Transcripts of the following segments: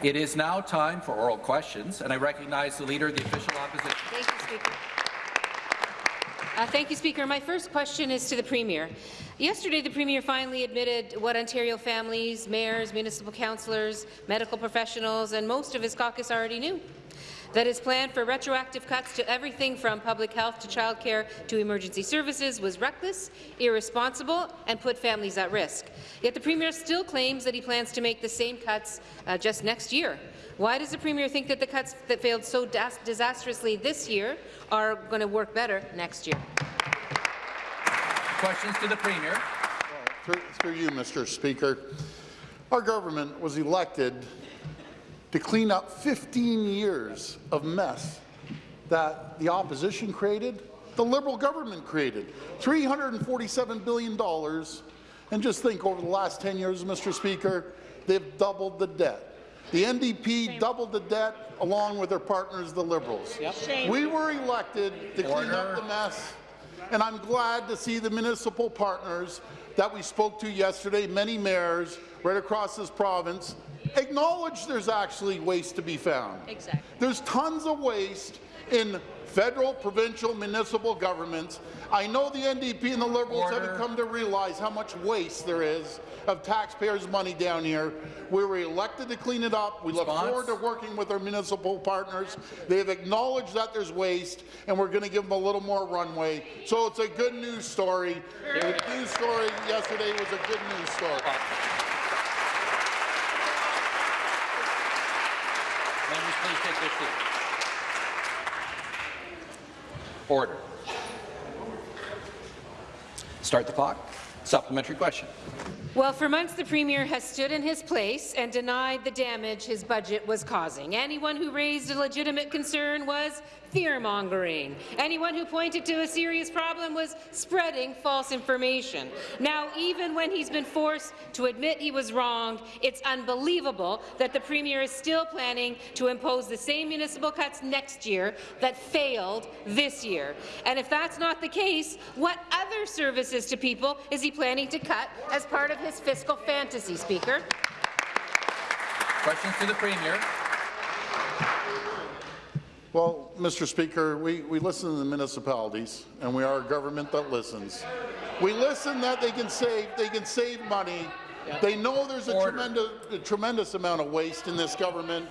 It is now time for oral questions, and I recognize the Leader of the Official Opposition. Thank you, Speaker. Uh, thank you, Speaker. My first question is to the Premier. Yesterday, the Premier finally admitted what Ontario families, mayors, municipal councillors, medical professionals and most of his caucus already knew that his plan for retroactive cuts to everything from public health to childcare to emergency services was reckless, irresponsible, and put families at risk. Yet the Premier still claims that he plans to make the same cuts uh, just next year. Why does the Premier think that the cuts that failed so disastrously this year are going to work better next year? Questions to the Premier. Well, through, through you, Mr. Speaker. Our government was elected to clean up 15 years of mess that the opposition created, the Liberal government created. $347 billion, and just think over the last 10 years, Mr. Speaker, they've doubled the debt. The NDP Shame. doubled the debt along with their partners, the Liberals. Yep. We were elected to Order. clean up the mess, and I'm glad to see the municipal partners that we spoke to yesterday, many mayors right across this province, acknowledge there's actually waste to be found. Exactly. There's tons of waste in federal, provincial, municipal governments. I know the NDP and the Liberals Order. haven't come to realize how much waste there is of taxpayers' money down here. We were elected to clean it up. We Response. look forward to working with our municipal partners. They have acknowledged that there's waste, and we're going to give them a little more runway. So it's a good news story. The news story yesterday was a good news story. Please take their seats. Order. Start the clock. Supplementary question. Well, for months the Premier has stood in his place and denied the damage his budget was causing. Anyone who raised a legitimate concern was fear-mongering. Anyone who pointed to a serious problem was spreading false information. Now, even when he's been forced to admit he was wrong, it's unbelievable that the Premier is still planning to impose the same municipal cuts next year that failed this year. And if that's not the case, what other services to people is he planning to cut as part of his fiscal fantasy, Speaker? Questions to the Premier. Well, Mr. Speaker, we, we listen to the municipalities, and we are a government that listens. We listen that they can save they can save money. Yep. They know there's a tremendous, a tremendous amount of waste in this government.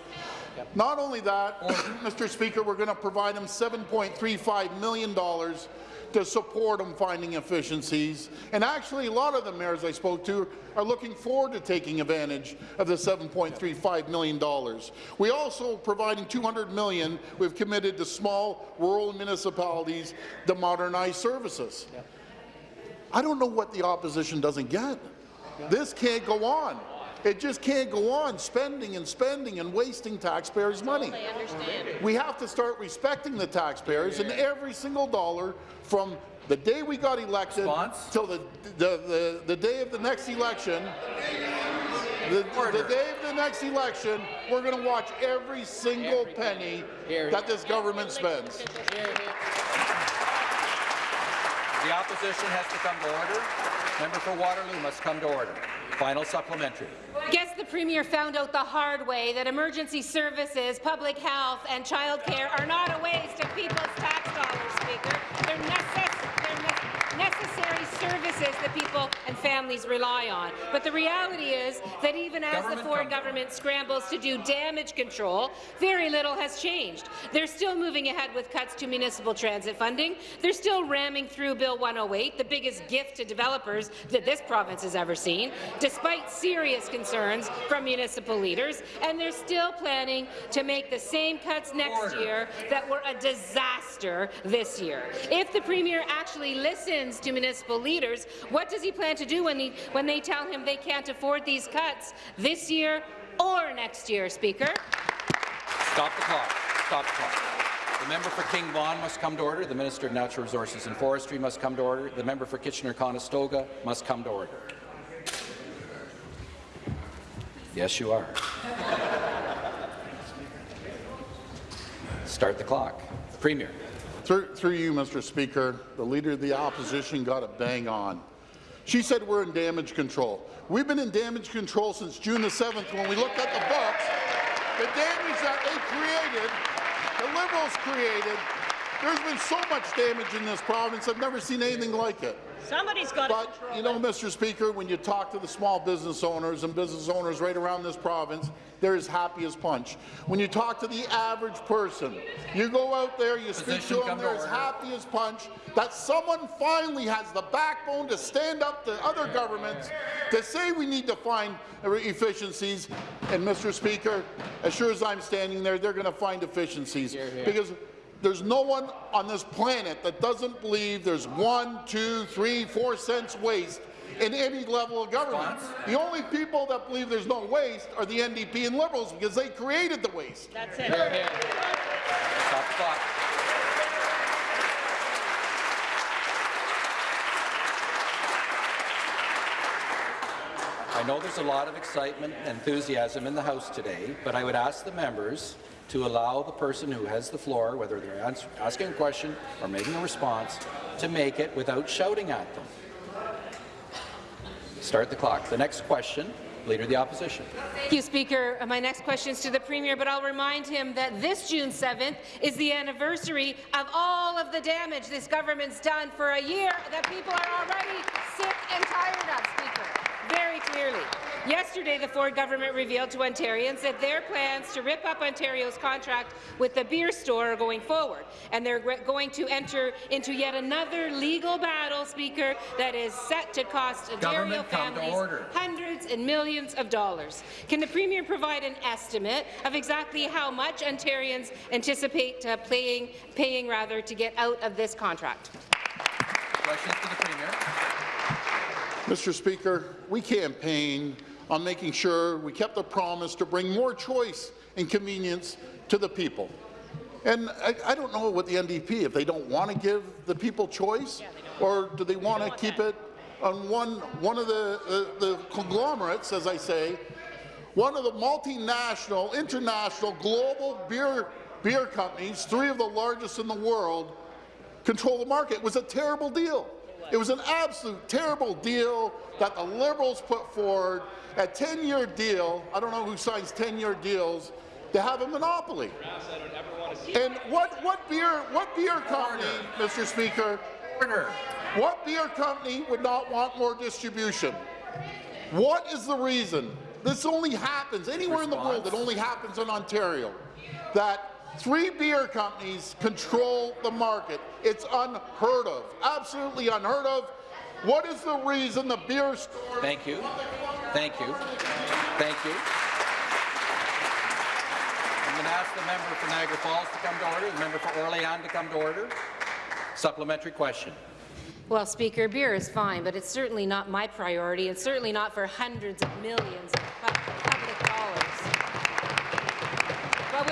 Yep. Not only that, Mr. Speaker, we're going to provide them $7.35 million to support them finding efficiencies. And actually, a lot of the mayors I spoke to are looking forward to taking advantage of the $7.35 million. We also providing 200 million we've committed to small rural municipalities to modernize services. I don't know what the opposition doesn't get. This can't go on. It just can't go on spending and spending and wasting taxpayers' money. We have to start respecting the taxpayers, and every single dollar from the day we got elected Response? till the, the, the, the day of the next election, the, the, day of the next election, we're going to watch every single every penny that this government spends. The opposition has to come to order. Member for Waterloo must come to order. Final supplementary. I Guess the Premier found out the hard way that emergency services, public health and childcare are not a waste of people's tax dollars, Speaker. They're necessary necessary services that people and families rely on. But the reality is that even as government the Ford government scrambles to do damage control, very little has changed. They're still moving ahead with cuts to municipal transit funding. They're still ramming through Bill 108, the biggest gift to developers that this province has ever seen, despite serious concerns from municipal leaders. And they're still planning to make the same cuts next Order. year that were a disaster this year. If the Premier actually listens to municipal leaders, what does he plan to do when, he, when they tell him they can't afford these cuts this year or next year, Speaker? Stop the clock. Stop the clock. The member for King Vaughan must come to order. The Minister of Natural Resources and Forestry must come to order. The member for Kitchener-Conestoga must come to order. Yes, you are. Start the clock. Premier. Through, through you, Mr. Speaker, the Leader of the Opposition got it bang on. She said we're in damage control. We've been in damage control since June the 7th when we looked at the books the damage that they created, the Liberals created, there's been so much damage in this province, I've never seen anything like it. Somebody's got to But, control you know, it. Mr. Speaker, when you talk to the small business owners and business owners right around this province, they're as happy as punch. When you talk to the average person, you go out there, you speak Position to them, they're as happy as punch that someone finally has the backbone to stand up to other governments to say we need to find efficiencies. And, Mr. Speaker, as sure as I'm standing there, they're going to find efficiencies. Because there's no one on this planet that doesn't believe there's one, two, three, four cents waste in any level of government. Response? The only people that believe there's no waste are the NDP and Liberals because they created the waste. That's it. Stop the clock. I know there's a lot of excitement and enthusiasm in the House today, but I would ask the members to allow the person who has the floor, whether they're asking a question or making a response, to make it without shouting at them. Start the clock. The next question, Leader of the Opposition. Thank you, Speaker. Uh, My next question is to the Premier, but I'll remind him that this June 7th is the anniversary of all of the damage this government's done for a year that people are already sick and tired of, Speaker, very clearly. Yesterday, the Ford government revealed to Ontarians that their plans to rip up Ontario's contract with the beer store are going forward, and they're going to enter into yet another legal battle, Speaker, that is set to cost Ontario Government come to families hundreds and millions of dollars. Can the Premier provide an estimate of exactly how much Ontarians anticipate uh, paying, paying rather, to get out of this contract? Questions to the Premier. Mr. Speaker, we campaigned on making sure we kept the promise to bring more choice and convenience to the people. And I, I don't know what the NDP, if they don't want to give the people choice, or do they want to keep that. it on one, one of the, the, the conglomerates, as I say, one of the multinational, international, global beer, beer companies, three of the largest in the world, control the market. It was a terrible deal. It was an absolute terrible deal that the Liberals put forward, a 10-year deal. I don't know who signs 10-year deals to have a monopoly. And what, what beer what beer company, Mr. Speaker, what beer company would not want more distribution? What is the reason? This only happens anywhere in the world. It only happens in Ontario. That three beer companies control the market. It's unheard of. Absolutely unheard of. What is the reason the beer store? Thank you. Thank you. Thank you. I'm going to ask the member for Niagara Falls to come to order, the member for Orleans to come to order. Supplementary question. Well, Speaker, beer is fine, but it's certainly not my priority, and certainly not for hundreds of millions of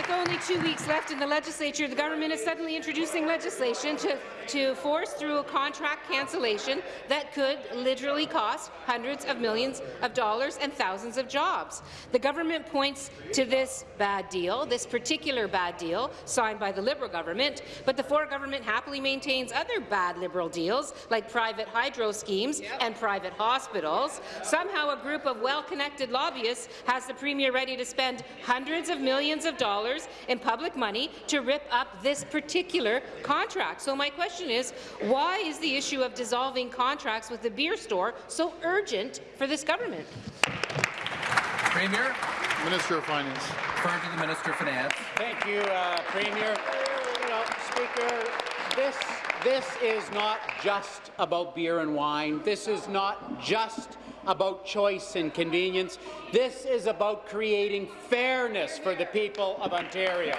with only two weeks left in the legislature, the government is suddenly introducing legislation to, to force through a contract cancellation that could literally cost hundreds of millions of dollars and thousands of jobs. The government points to this bad deal, this particular bad deal, signed by the Liberal government, but the Ford government happily maintains other bad Liberal deals, like private hydro schemes and private hospitals. Somehow a group of well-connected lobbyists has the Premier ready to spend hundreds of millions of dollars in public money to rip up this particular contract. So my question is, why is the issue of dissolving contracts with the beer store so urgent for this government? Premier, Minister of Finance. refer to the Minister of Finance. Thank you, uh, Premier. You know, Speaker, this, this is not just about beer and wine. This is not just about choice and convenience. This is about creating fairness for the people of Ontario.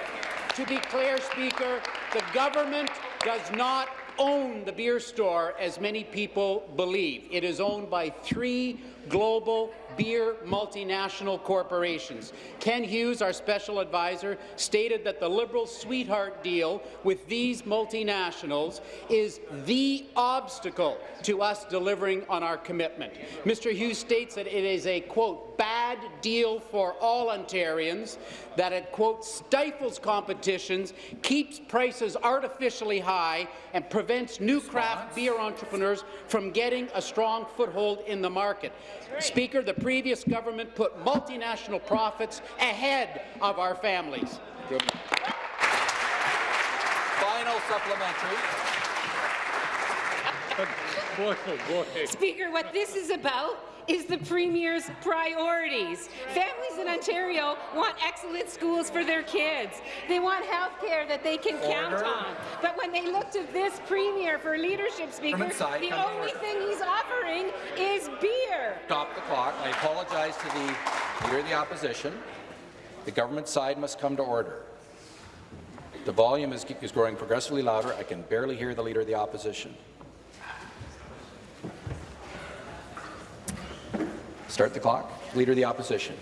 To be clear, Speaker, the government does not own the beer store as many people believe. It is owned by three global beer multinational corporations. Ken Hughes, our special advisor, stated that the Liberal sweetheart deal with these multinationals is the obstacle to us delivering on our commitment. Mr. Hughes states that it is a, quote, bad deal for all Ontarians, that it, quote, stifles competitions, keeps prices artificially high, and prevents new craft beer entrepreneurs from getting a strong foothold in the market. Speaker, the previous government put multinational profits ahead of our families. Final supplementary. Boy, oh boy. Speaker, what this is about is the Premier's priorities. Families in Ontario want excellent schools for their kids. They want health care that they can count on. But when they look to this Premier for leadership, Speaker, Government side, the only order. thing he's offering is beer. Stop the clock. I apologize to the Leader of the Opposition. The government side must come to order. The volume is, is growing progressively louder. I can barely hear the Leader of the Opposition. Start the clock. Leader of the Opposition.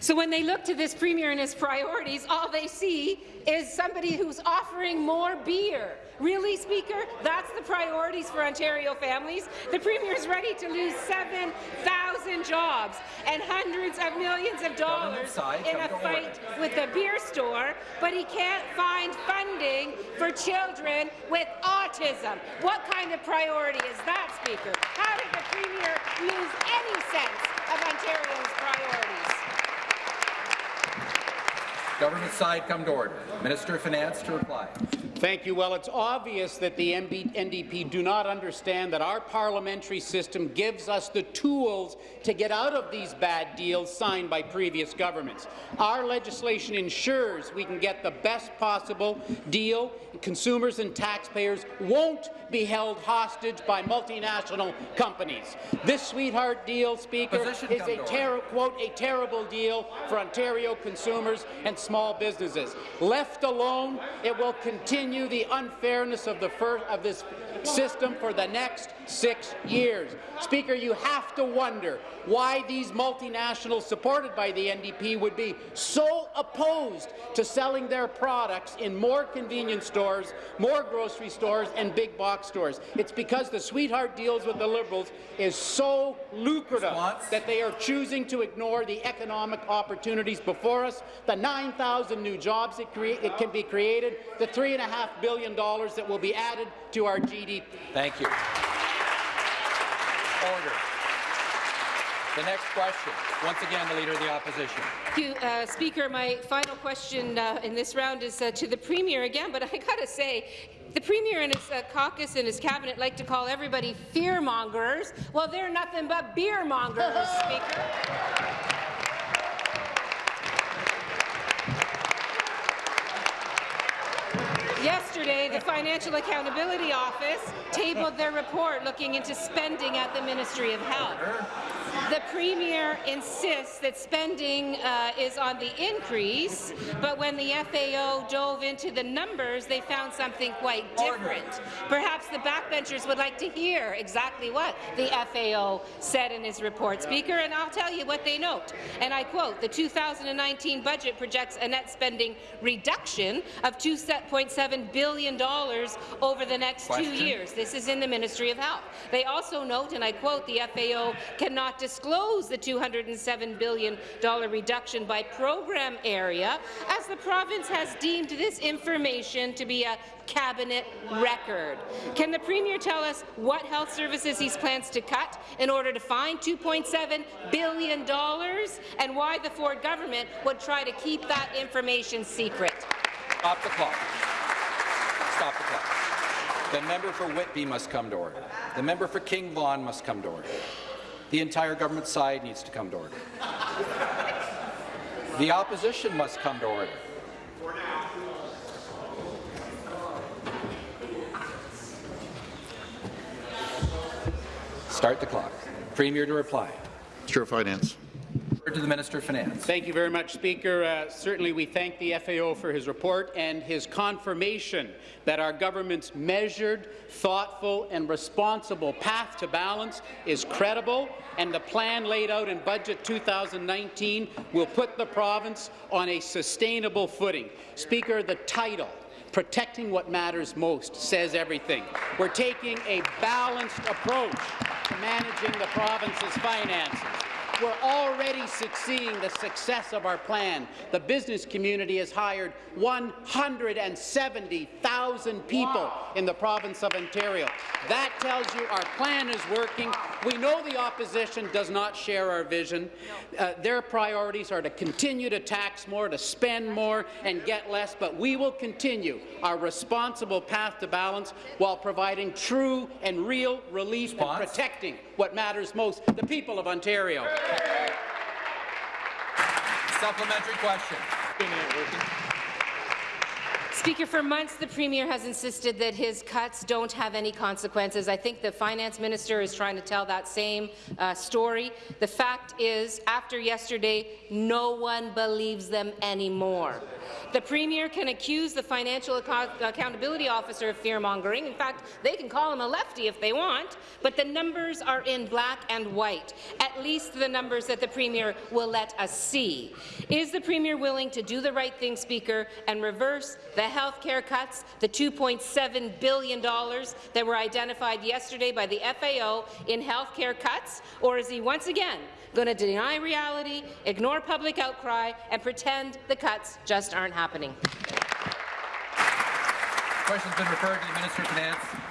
So when they look to this Premier and his priorities, all they see is somebody who's offering more beer. Really, Speaker? That's the priorities for Ontario families? The Premier's ready to lose 7,000 jobs and hundreds of millions of dollars side, in a fight with the beer store, but he can't find funding for children with autism. What kind of priority is that, Speaker? How did the Premier lose any sense of Ontario's priorities? Government side, come to order. Minister of Finance to reply. Thank you. Well, it's obvious that the MB NDP do not understand that our parliamentary system gives us the tools to get out of these bad deals signed by previous governments. Our legislation ensures we can get the best possible deal. Consumers and taxpayers won't be held hostage by multinational companies. This sweetheart deal, Speaker, Position is a ter quote, a terrible deal for Ontario consumers and small businesses. Left alone, it will continue the unfairness of, the fir- of this system for the next six years. Speaker, you have to wonder why these multinationals supported by the NDP would be so opposed to selling their products in more convenience stores, more grocery stores, and big box stores. It's because the sweetheart deals with the Liberals is so lucrative Response? that they are choosing to ignore the economic opportunities before us, the 9,000 new jobs that it can be created, the $3.5 billion that will be added to our GDP. Thank you. Order. The next question. Once again, the Leader of the Opposition. Thank you, uh, Speaker. My final question uh, in this round is uh, to the Premier again, but I got to say, the Premier and his uh, caucus and his cabinet like to call everybody fear-mongers. Well, they're nothing but beer-mongers, Speaker. Yesterday, the Financial Accountability Office tabled their report looking into spending at the Ministry of Health. The Premier insists that spending uh, is on the increase, but when the FAO dove into the numbers, they found something quite different. Perhaps the backbenchers would like to hear exactly what the FAO said in his report, Speaker, and I'll tell you what they note. And I quote, the 2019 budget projects a net spending reduction of $2.7 billion over the next Question. two years. This is in the Ministry of Health. They also note, and I quote, the FAO cannot disclose the $207 billion reduction by program area, as the province has deemed this information to be a cabinet record. Can the Premier tell us what health services he plans to cut in order to find $2.7 billion and why the Ford government would try to keep that information secret? Stop the clock. Stop the clock. The member for Whitby must come to order. The member for King Vaughan must come to order. The entire government side needs to come to order. The opposition must come to order. Start the clock. Premier to reply. Of Finance. To the Minister of Finance. Thank you very much, Speaker. Uh, certainly, we thank the FAO for his report and his confirmation that our government's measured, thoughtful and responsible path to balance is credible, and the plan laid out in Budget 2019 will put the province on a sustainable footing. Speaker, the title Protecting what matters most says everything. We're taking a balanced approach to managing the province's finances. We're already succeeding the success of our plan. The business community has hired 170,000 people in the province of Ontario. That tells you our plan is working. We know the opposition does not share our vision. Uh, their priorities are to continue to tax more, to spend more, and get less, but we will continue our responsible path to balance while providing true and real relief and protecting what matters most, the people of Ontario. Supplementary question. Speaker, for months the Premier has insisted that his cuts don't have any consequences. I think the Finance Minister is trying to tell that same uh, story. The fact is, after yesterday, no one believes them anymore. The Premier can accuse the Financial Ac Accountability Officer of fear-mongering. In fact, they can call him a lefty if they want, but the numbers are in black and white, at least the numbers that the Premier will let us see. Is the Premier willing to do the right thing, Speaker, and reverse the health care cuts, the $2.7 billion that were identified yesterday by the FAO in health care cuts, or is he once again going to deny reality, ignore public outcry, and pretend the cuts just aren't happening? Question's been referred to the Minister of Finance.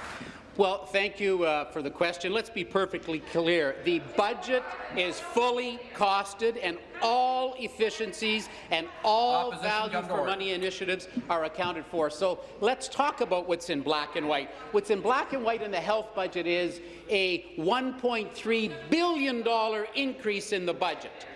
Well, thank you uh, for the question. Let's be perfectly clear. The budget is fully costed, and all efficiencies and all Opposition value for money initiatives are accounted for. So let's talk about what's in black and white. What's in black and white in the health budget is a $1.3 billion increase in the budget.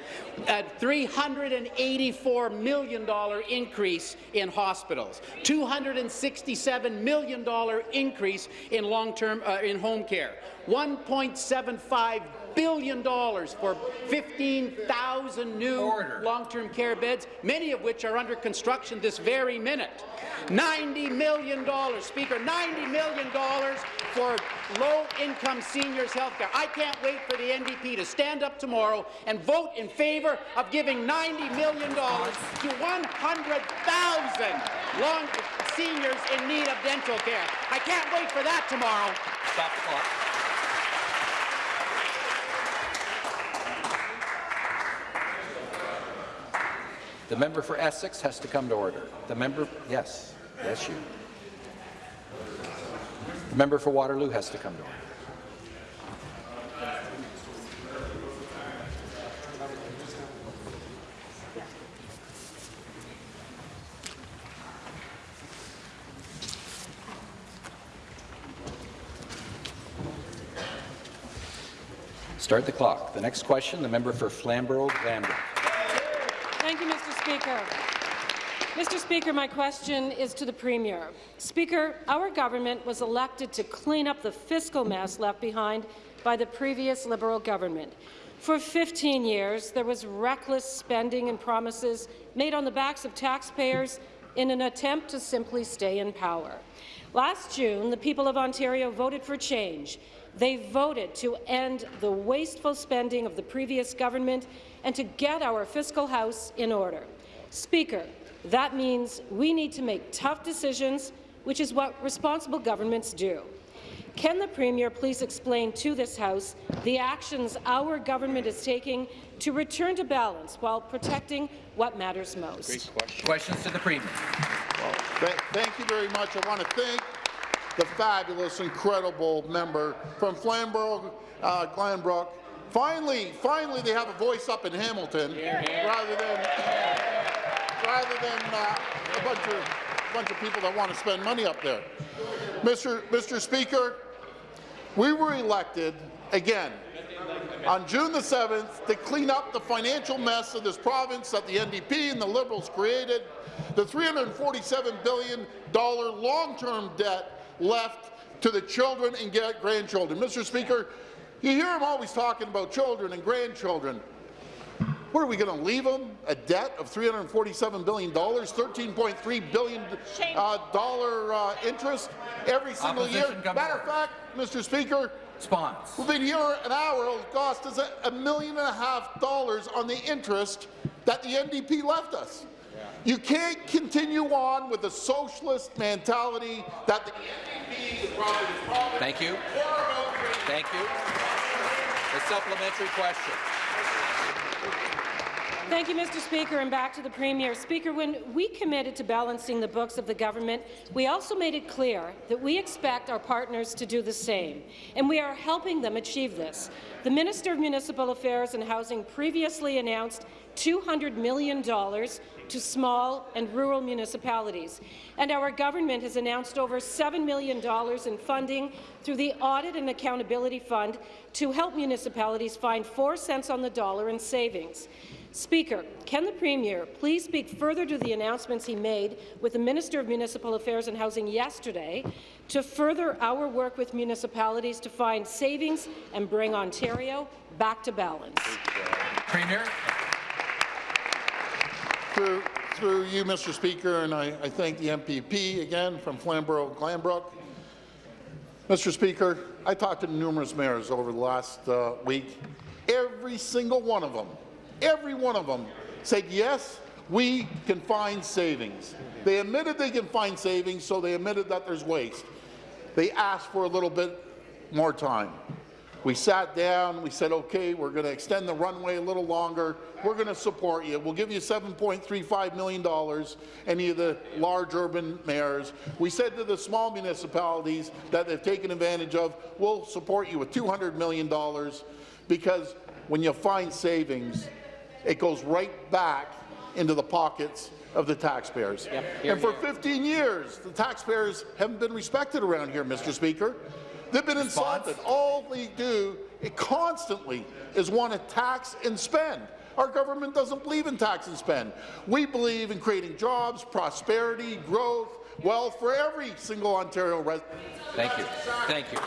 A $384 million increase in hospitals, $267 million increase in long-term uh, in home care, $1.75 billion dollars for 15,000 new long-term care beds, many of which are under construction this very minute. $90 million, Speaker, $90 million for low-income seniors' health care. I can't wait for the NDP to stand up tomorrow and vote in favour of giving $90 million to 100,000 long seniors in need of dental care. I can't wait for that tomorrow. Stop the clock. The member for Essex has to come to order. The member, yes, yes, you. The member for Waterloo has to come to order. Start the clock. The next question, the member for Flamborough-Glanbrook. Speaker. Mr. Speaker, my question is to the Premier. Speaker, our government was elected to clean up the fiscal mess left behind by the previous Liberal government. For 15 years, there was reckless spending and promises made on the backs of taxpayers in an attempt to simply stay in power. Last June, the people of Ontario voted for change. They voted to end the wasteful spending of the previous government and to get our fiscal house in order. Speaker, that means we need to make tough decisions, which is what responsible governments do. Can the Premier please explain to this House the actions our government is taking to return to balance while protecting what matters most? Questions to the Premier. Well, th- thank you very much. I want to thank the fabulous, incredible member from Flamborough, uh, Glanbrook. Finally, finally, they have a voice up in Hamilton rather than rather than uh, a bunch of a bunch of people that want to spend money up there. Mr. Mr. Speaker, we were elected again on June the 7th to clean up the financial mess of this province that the NDP and the Liberals created, the $347 billion long-term debt left to the children and grandchildren. Mr. Speaker, you hear him always talking about children and grandchildren. What are we going to leave them? A debt of $347 billion, $13.3 billion uh, dollar, uh, interest every single year? Opposition, come to Matter of fact, Mr. Speaker, Response. We've been here an hour. It'll cost us a, a million and a half dollars on the interest that the NDP left us. You can't continue on with the socialist mentality that the NDP is probably Thank you. more about creating Thank you. The supplementary question. Thank you, Mr. Speaker, and back to the Premier. Speaker, when we committed to balancing the books of the government, we also made it clear that we expect our partners to do the same, and we are helping them achieve this. The Minister of Municipal Affairs and Housing previously announced $200 million to small and rural municipalities, and our government has announced over $7 million in funding through the Audit and Accountability Fund to help municipalities find 4 cents on the dollar in savings. Speaker, can the Premier please speak further to the announcements he made with the Minister of Municipal Affairs and Housing yesterday to further our work with municipalities to find savings and bring Ontario back to balance? Premier. Through, through you, Mr. Speaker, and I, I thank the MPP again from Flamborough, Glanbrook. Mr. Speaker, I talked to numerous mayors over the last uh, week. Every single one of them, every one of them said, yes, we can find savings. They admitted they can find savings, so they admitted that there's waste. They asked for a little bit more time. We sat down, we said, okay, we're going to extend the runway a little longer. We're going to support you. We'll give you $7.35 million, any of the large urban mayors. We said to the small municipalities that they've taken advantage of, we'll support you with $200 million because when you find savings, it goes right back into the pockets of the taxpayers. Yep, here, and for here. 15 years, the taxpayers haven't been respected around here, Mr. Speaker. They've been insulted. All they do it constantly is want to tax and spend. Our government doesn't believe in tax and spend. We believe in creating jobs, prosperity, growth, wealth for every single Ontario resident. Thank you. Thank you.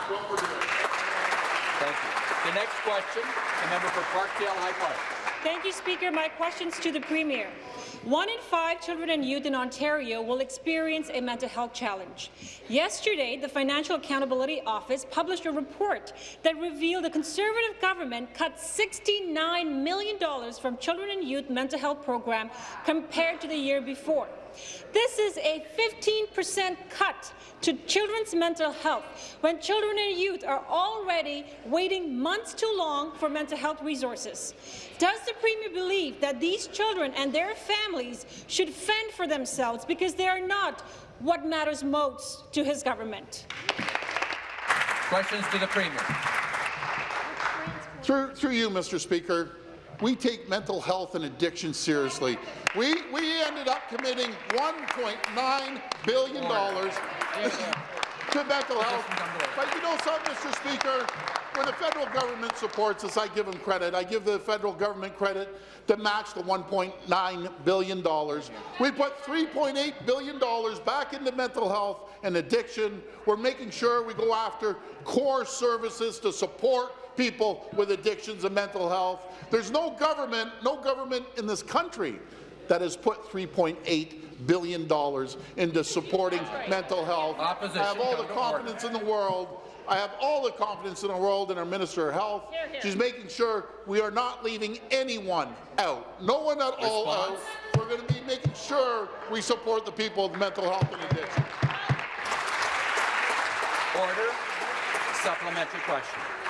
Thank you. The next question, the member for Parkdale High Park. Thank you, Speaker. My question's to the Premier. One in five children and youth in Ontario will experience a mental health challenge. Yesterday, the Financial Accountability Office published a report that revealed the Conservative government cut $69 million from children and youth mental health program compared to the year before. This is a 15% cut to children's mental health when children and youth are already waiting months too long for mental health resources. Does the Premier believe that these children and their families should fend for themselves because they are not what matters most to his government? Questions to the Premier. Through, through you, Mr. Speaker, we take mental health and addiction seriously. We, we ended up committing $1.9 billion to mental health. But you know something, Mr. Speaker? When the federal government supports us, I give them credit. I give the federal government credit to match the $1.9 billion. We put $3.8 billion back into mental health and addiction. We're making sure we go after core services to support people with addictions and mental health. There's no government, no government in this country that has put $3.8 billion into supporting mental health. Opposition, I have all the to order. confidence in the world. I have all the confidence in the world in our Minister of Health. She's making sure we are not leaving anyone out. No one at all out. We're going to be making sure we support the people with mental health and addiction. Order. Supplementary question.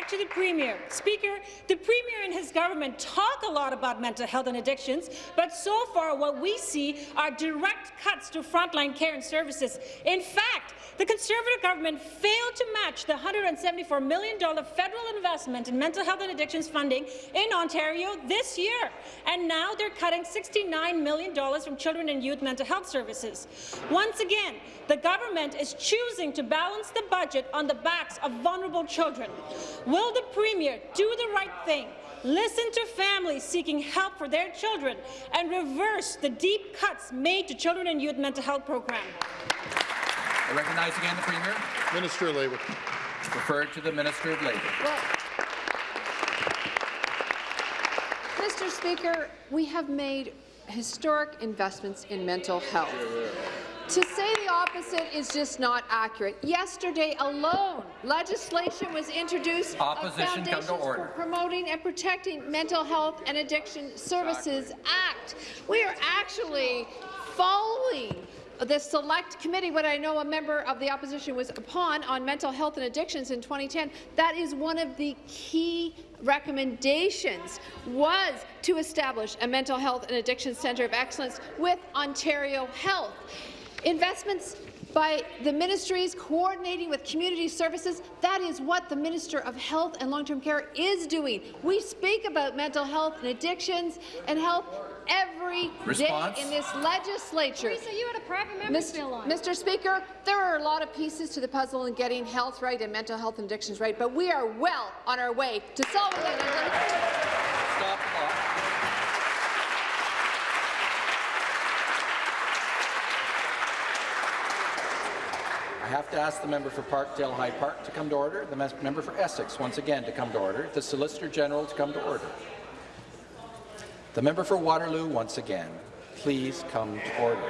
Back to the Premier. Speaker, the Premier and his government talk a lot about mental health and addictions, but so far what we see are direct cuts to frontline care and services. In fact, the Conservative government failed to match the $174 million federal investment in mental health and addictions funding in Ontario this year. And now they're cutting $69 million from children and youth mental health services. Once again, the government is choosing to balance the budget on the backs of vulnerable children. Will the Premier do the right thing, listen to families seeking help for their children, and reverse the deep cuts made to children and youth mental health program? I recognize again the Premier. Minister of Labour. Referred to the Minister of Labour. Mr. Speaker, we have made historic investments in mental health. To say the opposite is just not accurate. Yesterday alone, legislation was introduced of Opposition, Foundations for. Promoting and Protecting Mental Health and Addiction Services Act. We are actually following the select committee, what I know a member of the opposition was upon on mental health and addictions in 2010, that is one of the key recommendations was to establish a mental health and addiction centre of excellence with Ontario Health. Investments by the ministries coordinating with community services. That is what the Minister of Health and Long-Term Care is doing. We speak about mental health and addictions and health every Response? day in this legislature. Teresa, you had a private member's bill on. Mr. Speaker, there are a lot of pieces to the puzzle in getting health right and mental health and addictions right, but we are well on our way to solving that. Stop the clock. I have to ask the member for Parkdale High Park to come to order, the member for Essex once again to come to order, the Solicitor General to come to order. The member for Waterloo once again, please come to order.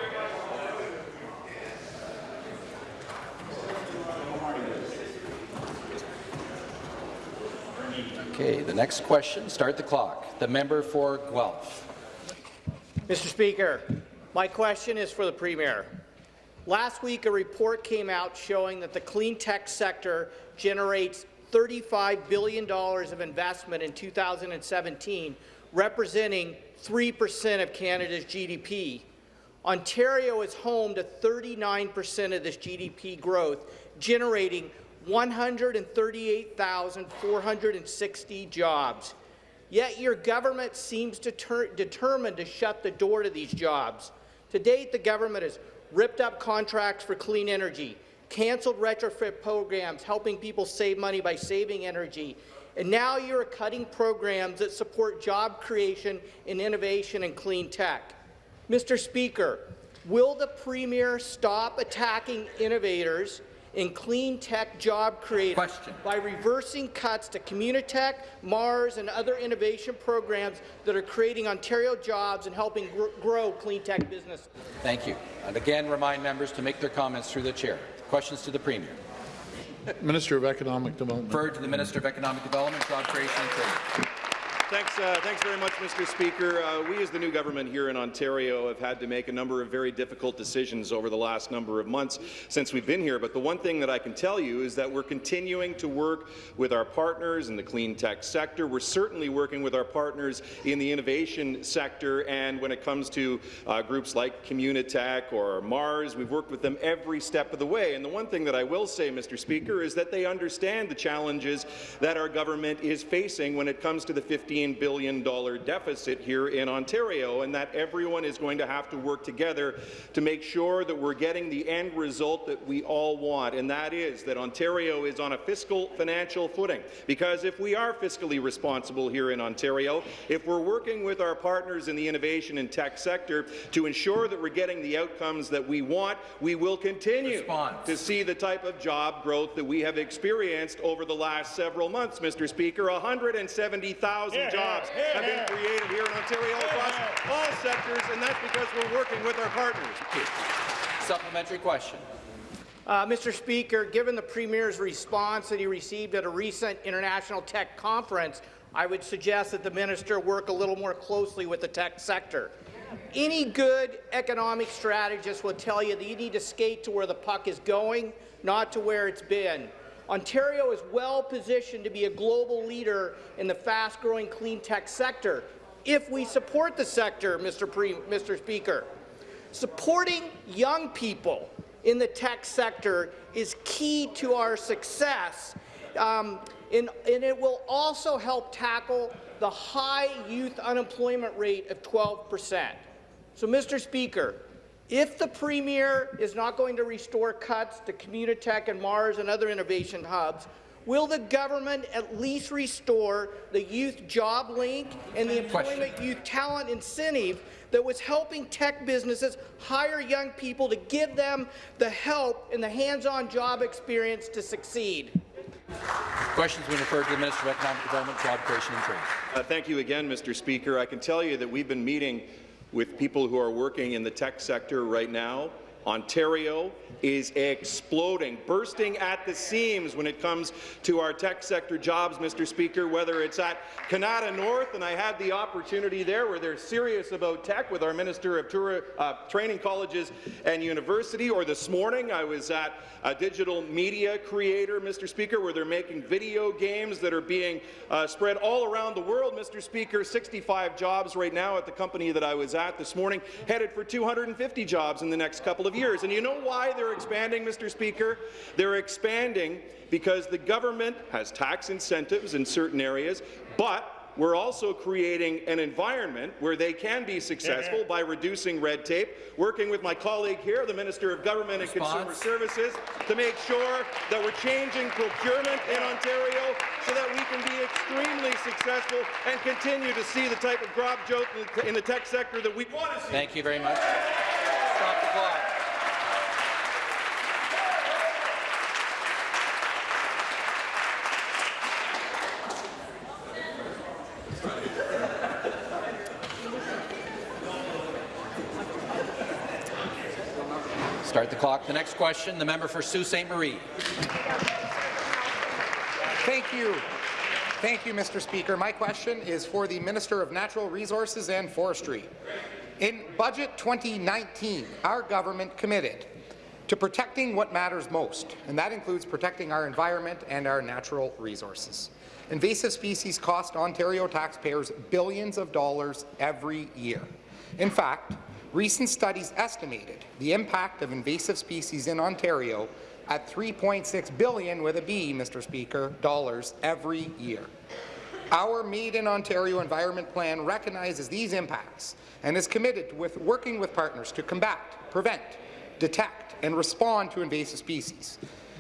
Okay, the next question, start the clock. The member for Guelph. Mr. Speaker, my question is for the Premier. Last week, a report came out showing that the clean tech sector generates $35 billion of investment in 2017, representing 3% of Canada's GDP. Ontario is home to 39% of this GDP growth, generating 138,460 jobs. Yet your government seems deter determined to shut the door to these jobs. To date, the government has ripped up contracts for clean energy, cancelled retrofit programs helping people save money by saving energy, and now you're cutting programs that support job creation and innovation in clean tech. Mr. Speaker, will the Premier stop attacking innovators in clean tech job creation Question. by reversing cuts to Communitech, Mars, and other innovation programs that are creating Ontario jobs and helping gr grow clean tech business? Thank you. And again, remind members to make their comments through the chair. Questions to the Premier. Minister of Economic Development. Referred to the Minister of Economic Development, Job Creation and Trade. Thanks, uh, thanks very much, Mr. Speaker. Uh, we, as the new government here in Ontario, have had to make a number of very difficult decisions over the last number of months since we've been here. But the one thing that I can tell you is that we're continuing to work with our partners in the clean tech sector. We're certainly working with our partners in the innovation sector. And when it comes to uh, groups like Communitech or Mars, we've worked with them every step of the way. And the one thing that I will say, Mr. Speaker, is that they understand the challenges that our government is facing when it comes to the 15 billion deficit here in Ontario, and that everyone is going to have to work together to make sure that we're getting the end result that we all want, and that is that Ontario is on a fiscal financial footing. Because if we are fiscally responsible here in Ontario, if we're working with our partners in the innovation and tech sector to ensure that we're getting the outcomes that we want, we will continue Response. to see the type of job growth that we have experienced over the last several months, Mr. Speaker. 170,000 jobs have been created here in Ontario across all sectors, and that's because we're working with our partners. Supplementary question. Uh, Mr. Speaker, given the Premier's response that he received at a recent International Tech Conference, I would suggest that the minister work a little more closely with the tech sector. Any good economic strategist will tell you that you need to skate to where the puck is going, not to where it's been. Ontario is well positioned to be a global leader in the fast-growing clean tech sector if we support the sector, Mr. Pre Mr. Speaker. Supporting young people in the tech sector is key to our success, um, and, and it will also help tackle the high youth unemployment rate of 12 percent. So, Mr. Speaker, if the Premier is not going to restore cuts to Communitech and Mars and other innovation hubs, will the government at least restore the Youth Job Link and the Employment Youth Talent Incentive that was helping tech businesses hire young people to give them the help and the hands-on job experience to succeed? Questions being referred to the Minister of Economic Development, Job Creation and Trade. Uh, thank you again, Mr. Speaker. I can tell you that we've been meeting with people who are working in the tech sector right now, Ontario is exploding, bursting at the seams when it comes to our tech sector jobs, Mr. Speaker, whether it's at Canada North, and I had the opportunity there where they're serious about tech with our Minister of uh, Training Colleges and University, or this morning I was at a digital media creator, Mr. Speaker, where they're making video games that are being uh, spread all around the world, Mr. Speaker, 65 jobs right now at the company that I was at this morning, headed for 250 jobs in the next couple of years. And you know why they're expanding, Mr. Speaker? They're expanding because the government has tax incentives in certain areas, but we're also creating an environment where they can be successful by reducing red tape, working with my colleague here, the Minister of Government and Consumer Services, to make sure that we're changing procurement in Ontario so that we can be extremely successful and continue to see the type of growth joke in the- in the tech sector that we want to see. Thank you very much. Stop the clock. The next question, the member for Sault Ste. Marie. Thank you. Thank you, Mr. Speaker. My question is for the Minister of Natural Resources and Forestry. In Budget 2019, our government committed to protecting what matters most, and that includes protecting our environment and our natural resources. Invasive species cost Ontario taxpayers billions of dollars every year. In fact, recent studies estimated the impact of invasive species in Ontario at 3.6 billion with a B, Mr. Speaker, dollars every year. Our Made in Ontario Environment Plan recognizes these impacts and is committed with working with partners to combat, prevent, detect, and respond to invasive species.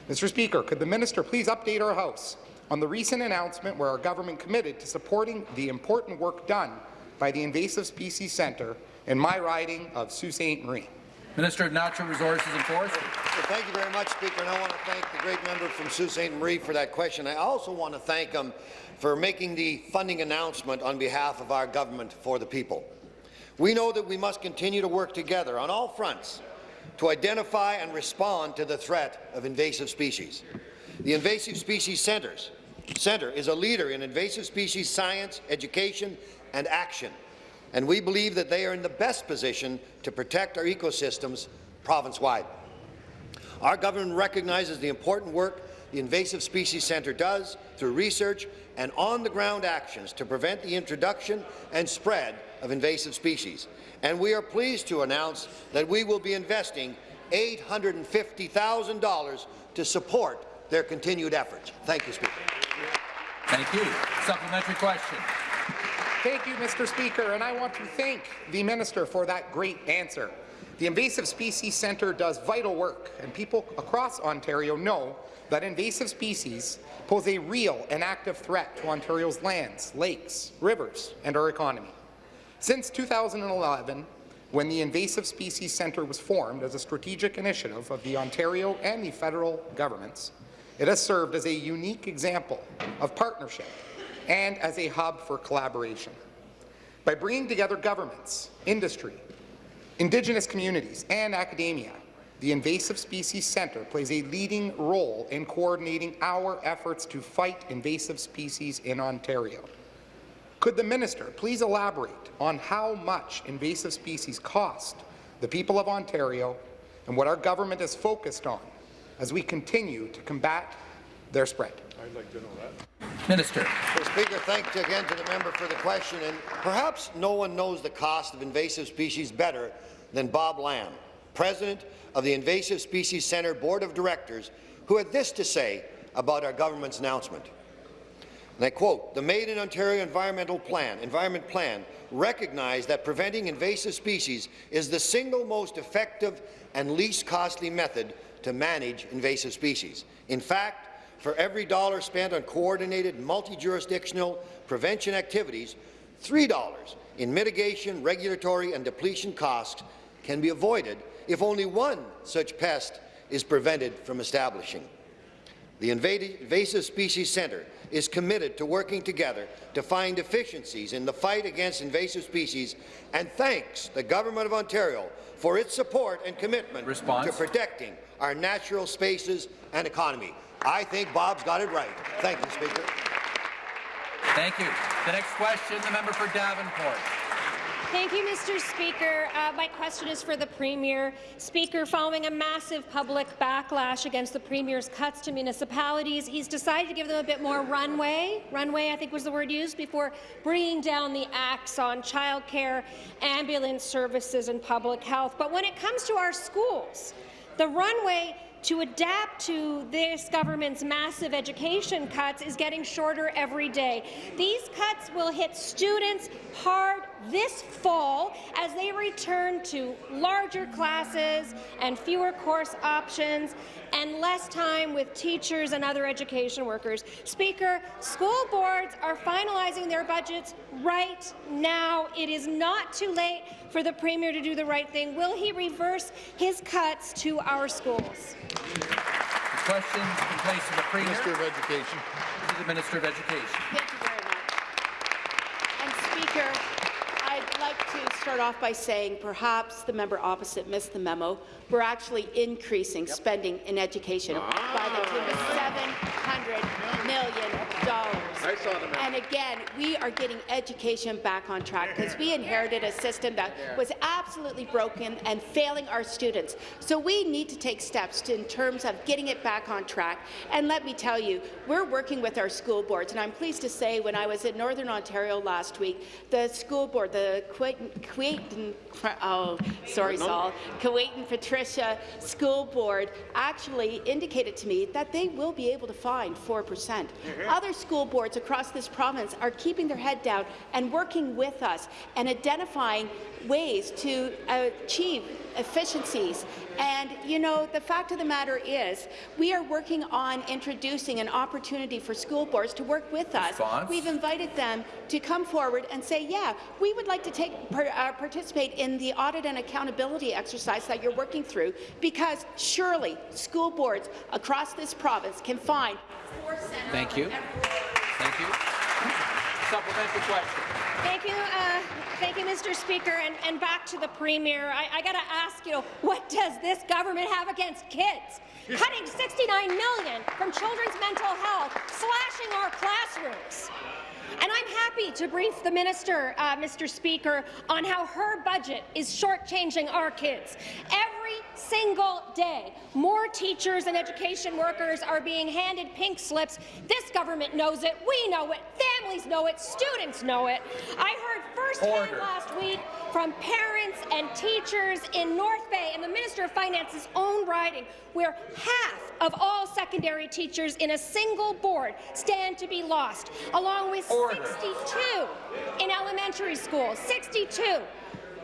Mr. Speaker, could the minister please update our House on the recent announcement where our government committed to supporting the important work done by the Invasive Species Centre in my riding of Sault Ste. Marie? Minister of Natural Resources and Forestry. Well, thank you very much, Speaker, and I want to thank the great member from Sault Ste. Marie for that question. I also want to thank him for making the funding announcement on behalf of our government for the people. We know that we must continue to work together on all fronts to identify and respond to the threat of invasive species. The Invasive Species Centers Centre is a leader in invasive species science, education, and action, and we believe that they are in the best position to protect our ecosystems province-wide. Our government recognizes the important work the Invasive Species Centre does through research and on-the-ground actions to prevent the introduction and spread of invasive species. And we are pleased to announce that we will be investing $850,000 to support their continued efforts. Thank you, Speaker. Thank you. Supplementary question. Thank you, Mr. Speaker, and I want to thank the minister for that great answer. The Invasive Species Centre does vital work, and people across Ontario know that invasive species pose a real and active threat to Ontario's lands, lakes, rivers, and our economy. Since 2011, when the Invasive Species Centre was formed as a strategic initiative of the Ontario and the federal governments, it has served as a unique example of partnership and as a hub for collaboration. By bringing together governments, industry, Indigenous communities, and academia, the Invasive Species Centre plays a leading role in coordinating our efforts to fight invasive species in Ontario. Could the minister please elaborate on how much invasive species cost the people of Ontario and what our government is focused on as we continue to combat their spread? Minister. Well, Speaker, thanks again to the member for the question. And perhaps no one knows the cost of invasive species better than Bob Lamb, President of the Invasive Species Centre Board of Directors, who had this to say about our government's announcement. And I quote, the Made in Ontario Environmental Plan, Environment Plan recognized that preventing invasive species is the single most effective and least costly method to manage invasive species. In fact, for every dollar spent on coordinated multi-jurisdictional prevention activities, $3 in mitigation, regulatory and depletion costs can be avoided if only one such pest is prevented from establishing. The Invasive Species Centre is committed to working together to find efficiencies in the fight against invasive species and thanks the Government of Ontario for its support and commitment Response. to protecting our natural spaces and economy. I think Bob's got it right. Thank you, Speaker. Thank you. The next question, the member for Davenport. Thank you, Mr. Speaker. Uh, my question is for the Premier. Speaker, following a massive public backlash against the Premier's cuts to municipalities, he's decided to give them a bit more runway, runway I think was the word used, before bringing down the axe on childcare, ambulance services and public health. But when it comes to our schools, the runway to adapt to this government's massive education cuts is getting shorter every day. These cuts will hit students hard this fall as they return to larger classes and fewer course options and less time with teachers and other education workers. Speaker, school boards are finalizing their budgets right now. It is not too late for the Premier to do the right thing. Will he reverse his cuts to our schools? The question in place of the Premier Minister of Education. to the Minister of Education. Thank you very much. And Speaker, I'd like to start off by saying perhaps the member opposite missed the memo. We're actually increasing spending in education by the tune of ah. $700 million. I saw the memo. And again, we are getting education back on track because we inherited a system that was absolutely broken and failing our students. So we need to take steps to, in terms of getting it back on track. And let me tell you, we're working with our school boards, and I'm pleased to say when I was in Northern Ontario last week, the school board, the Kuwait, Kuwait oh, sorry, Saul, Kuwait and Patricia School Board actually indicated to me that they will be able to find 4%. Mm-hmm. Other school boards across this province are keeping their head down and working with us and identifying ways to achieve efficiencies. And, you know, the fact of the matter is, we are working on introducing an opportunity for school boards to work with us. Response? We've invited them to come forward and say, yeah, we would like to take uh, participate in the audit and accountability exercise that you're working through, because surely school boards across this province can find Thank you. Thank you. Supplementary question. Thank you, uh, thank you, Mr. Speaker. And, and back to the Premier. I, I got to ask you, what does this government have against kids? Cutting 69 million from children's mental health, slashing our classrooms. And I'm happy to brief the minister, uh, Mr. Speaker, on how her budget is shortchanging our kids. Every single day, more teachers and education workers are being handed pink slips. This government knows it. We know it. Families know it. Students know it. I heard firsthand last week from parents and teachers in North Bay and the Minister of Finance's own riding, where half of all secondary teachers in a single board stand to be lost, along with Order. 62 in elementary schools, 62.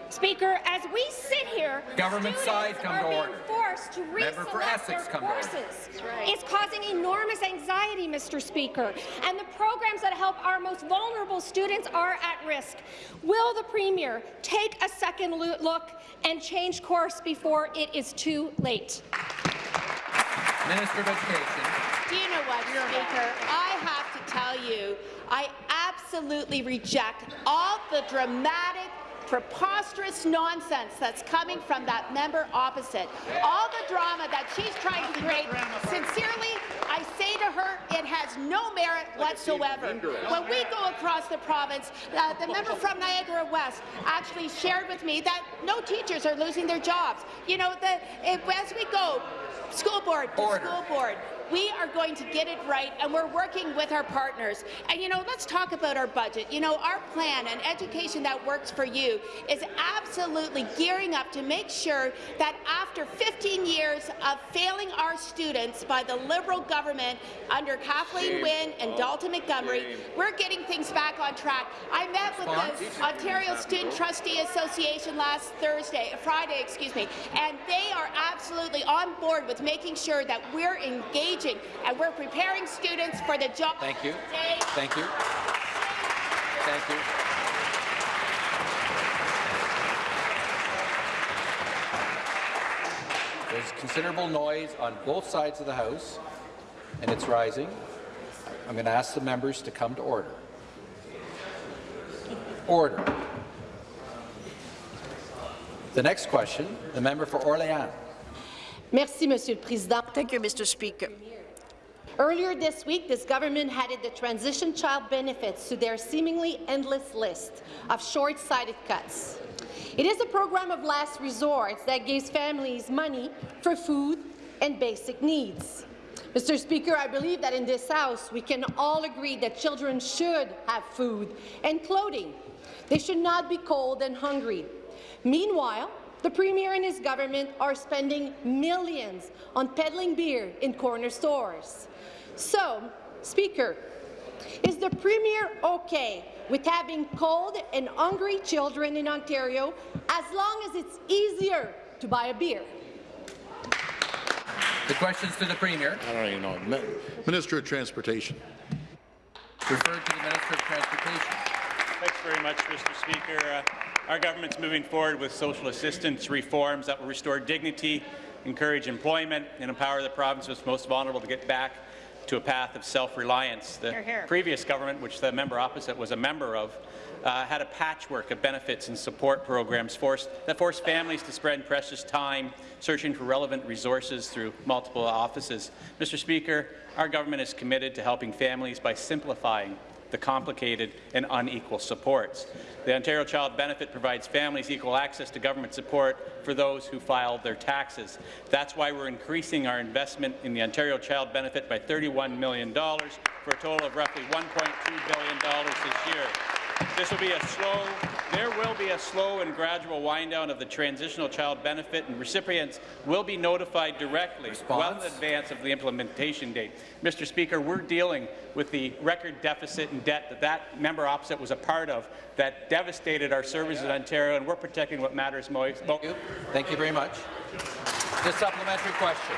Speaker, as we sit here, Government students side, come are to being order. forced to Member for reselect Essex, their come to order. courses. It's causing enormous anxiety, Mr. Speaker, and the programs that help our most vulnerable students are at risk. Will the Premier take a second look and change course before it is too late? Minister of Education. Do you know what, Speaker? I have to tell you, I absolutely reject all the dramatic preposterous nonsense that's coming from that member opposite. All the drama that she's trying to create, sincerely, I say to her, it has no merit whatsoever. When we go across the province, uh, the member from Niagara West actually shared with me that no teachers are losing their jobs. You know, the, if, as we go, school board to Order. school board, we are going to get it right, and we're working with our partners. And you know, let's talk about our budget. You know, our plan and education that works for you is absolutely gearing up to make sure that after 15 years of failing our students by the Liberal government under Kathleen Wynne and Dalton Montgomery, we're getting things back on track. I met with the Ontario Student Trustee Association last Thursday, uh, Friday, excuse me, and they are absolutely on board with making sure that we're engaging and we're preparing students for the job. Thank you. today. Thank you. Thank you. There's considerable noise on both sides of the House. and it's rising. I'm going to ask the members to come to order. Order. The next question, the member for Orléans. Merci, Monsieur le Président. Thank you, Mr. Speaker. Earlier this week, this government added the transition child benefits to their seemingly endless list of short-sighted cuts. It is a program of last resort that gives families money for food and basic needs. Mr. Speaker, I believe that in this House we can all agree that children should have food and clothing. They should not be cold and hungry. Meanwhile, the Premier and his government are spending millions on peddling beer in corner stores. So, Speaker, is the Premier okay with having cold and hungry children in Ontario as long as it's easier to buy a beer? The questions to the Premier. I don't even know. Minister of Transportation. Referred to the Minister of Transportation. Thanks very much, Mr. Speaker. Uh, our government's moving forward with social assistance reforms that will restore dignity, encourage employment, and empower the province's most vulnerable to get back to a path of self-reliance. The Hear, hear. previous government, which the member opposite was a member of, uh, had a patchwork of benefits and support programs forced, that forced families to spend precious time searching for relevant resources through multiple offices. Mr. Speaker, our government is committed to helping families by simplifying the complicated and unequal supports. The Ontario Child Benefit provides families equal access to government support for those who file their taxes. That's why we're increasing our investment in the Ontario Child Benefit by $31 million for a total of roughly $1.2 billion this year. This will be a slow, there will be a slow and gradual wind down of the transitional child benefit, and recipients will be notified directly well in advance of the implementation date. Mr. Speaker, we're dealing with the record deficit and debt that that member opposite was a part of that devastated our services in Ontario, and we're protecting what matters most. Thank you. Thank you very much. The supplementary question.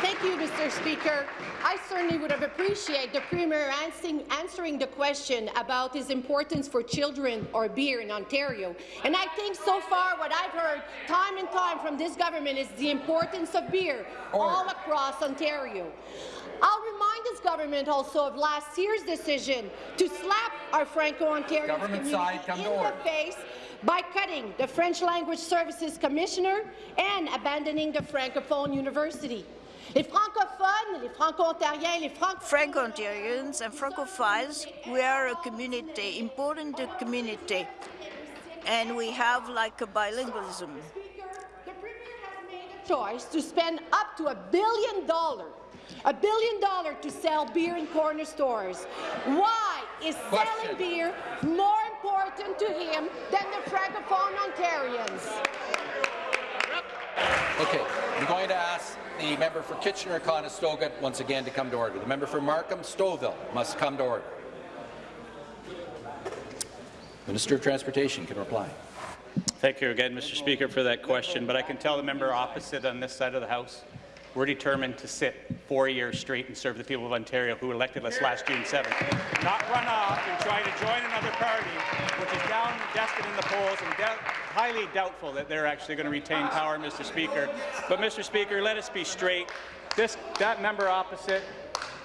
Thank you, Mr. Speaker. I certainly would have appreciated the Premier answering, answering the question about his importance for children or beer in Ontario. And I think so far what I've heard time and time from this government is the importance of beer all across Ontario. I'll remind this government also of last year's decision to slap our Franco-Ontarian Government community side, come in to order. the face by cutting the French Language Services Commissioner and abandoning the Francophone University. Les francophones, les franco-ontariens, les franco Franco-Ontarians and Francophiles, we are a community, important community, and we have like a bilingualism. The Premier has made a choice to spend up to a billion dollars a billion dollars to sell beer in corner stores. Why is Question. selling beer more important to him than the Francophone Ontarians? Okay, I'm going to ask the member for Kitchener-Conestoga once again to come to order. The member for Markham-Stouffville must come to order. Minister of Transportation can reply. Thank you again, Mr. Speaker, for that question, but I can tell the member opposite on this side of the House, we're determined to sit four years straight and serve the people of Ontario who elected us last June 7th, not run off and try to join another party, which is down destined in the polls and highly doubtful that they're actually going to retain power, Mr. Speaker. But, Mr. Speaker, let us be straight. This, that member opposite,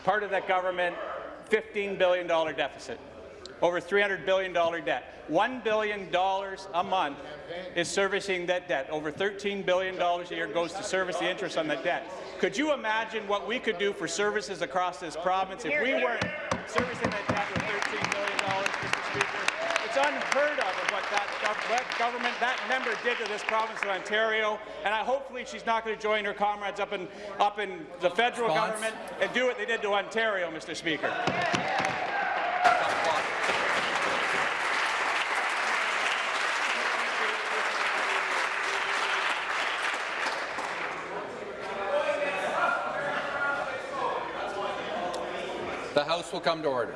part of that government, $15 billion deficit over $300 billion debt. $1 billion a month is servicing that debt. Over $13 billion a year goes to service the interest on that debt. Could you imagine what we could do for services across this province if we weren't servicing that debt with $13 billion, Mr. Speaker? It's unheard of of what that government, that member did to this province of Ontario, and I, hopefully she's not going to join her comrades up in, up in the federal Response? government and do what they did to Ontario, Mr. Speaker. The House will come to order.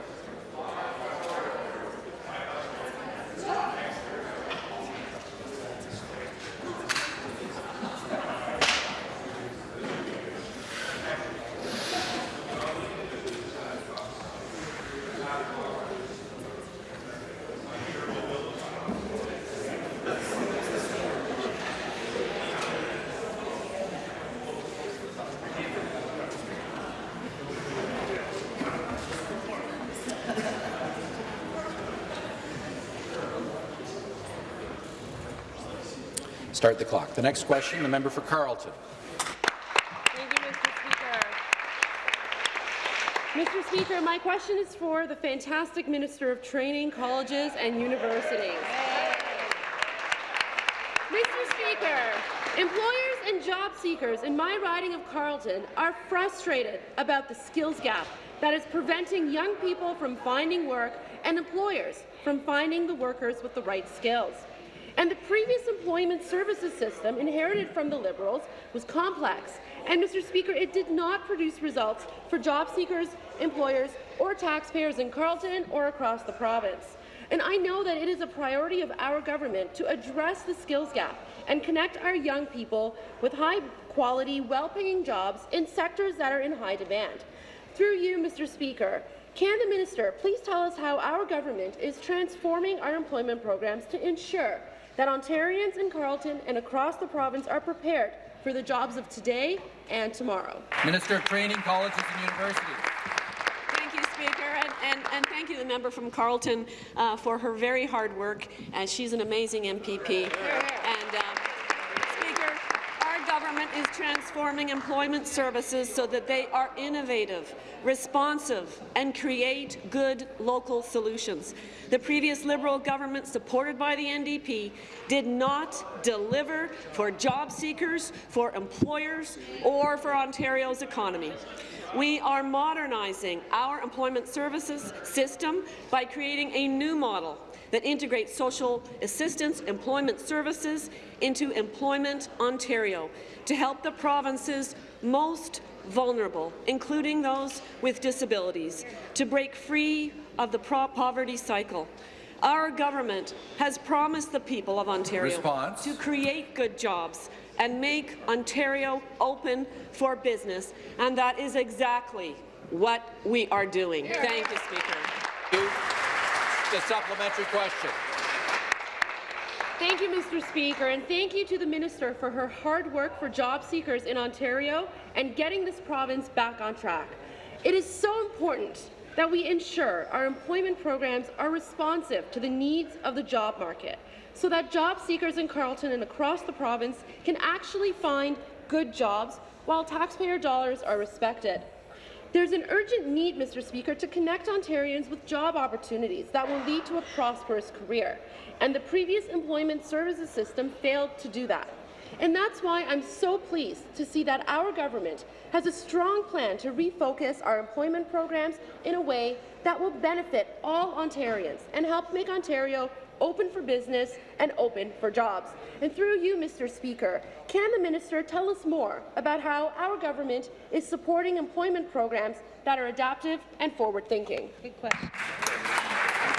Start the clock. The next question, the member for Carleton. Mr. Speaker, my question is for the fantastic Minister of Training, Colleges and Universities. Mr. Speaker, employers and job seekers in my riding of Carleton are frustrated about the skills gap that is preventing young people from finding work and employers from finding the workers with the right skills. And the previous employment services system inherited from the Liberals was complex, and, Mr. Speaker, it did not produce results for job seekers, employers, or taxpayers in Carleton or across the province. And I know that it is a priority of our government to address the skills gap and connect our young people with high-quality, well-paying jobs in sectors that are in high demand. Through you, Mr. Speaker, can the minister please tell us how our government is transforming our employment programs to ensure that Ontarians in Carleton and across the province are prepared for the jobs of today and tomorrow? Minister of Training, Colleges and Universities. Thank you, Speaker, and, and, and thank you, the member from Carleton, uh, for her very hard work. And she's an amazing MPP. And, um, Speaker, our government is transforming employment services so that they are innovative, responsive, and create good local solutions. The previous Liberal government, supported by the NDP, did not deliver for job seekers, for employers, or for Ontario's economy. We are modernizing our employment services system by creating a new model that integrates social assistance employment services into Employment Ontario to help the province's most vulnerable, including those with disabilities, to break free of the poverty cycle. Our government has promised the people of Ontario Response. to create good jobs and make Ontario open for business, and that is exactly what we are doing. Thank you, Speaker. The supplementary question. Thank you, Mr. Speaker, and thank you to the minister for her hard work for job seekers in Ontario and getting this province back on track. It is so important that we ensure our employment programs are responsive to the needs of the job market so that job seekers in Carleton and across the province can actually find good jobs while taxpayer dollars are respected. There's an urgent need, Mr. Speaker, to connect Ontarians with job opportunities that will lead to a prosperous career, and the previous employment services system failed to do that. And that's why I'm so pleased to see that our government has a strong plan to refocus our employment programs in a way that will benefit all Ontarians and help make Ontario open for business and open for jobs. And through you, Mr. Speaker, can the minister tell us more about how our government is supporting employment programs that are adaptive and forward-thinking? Good question.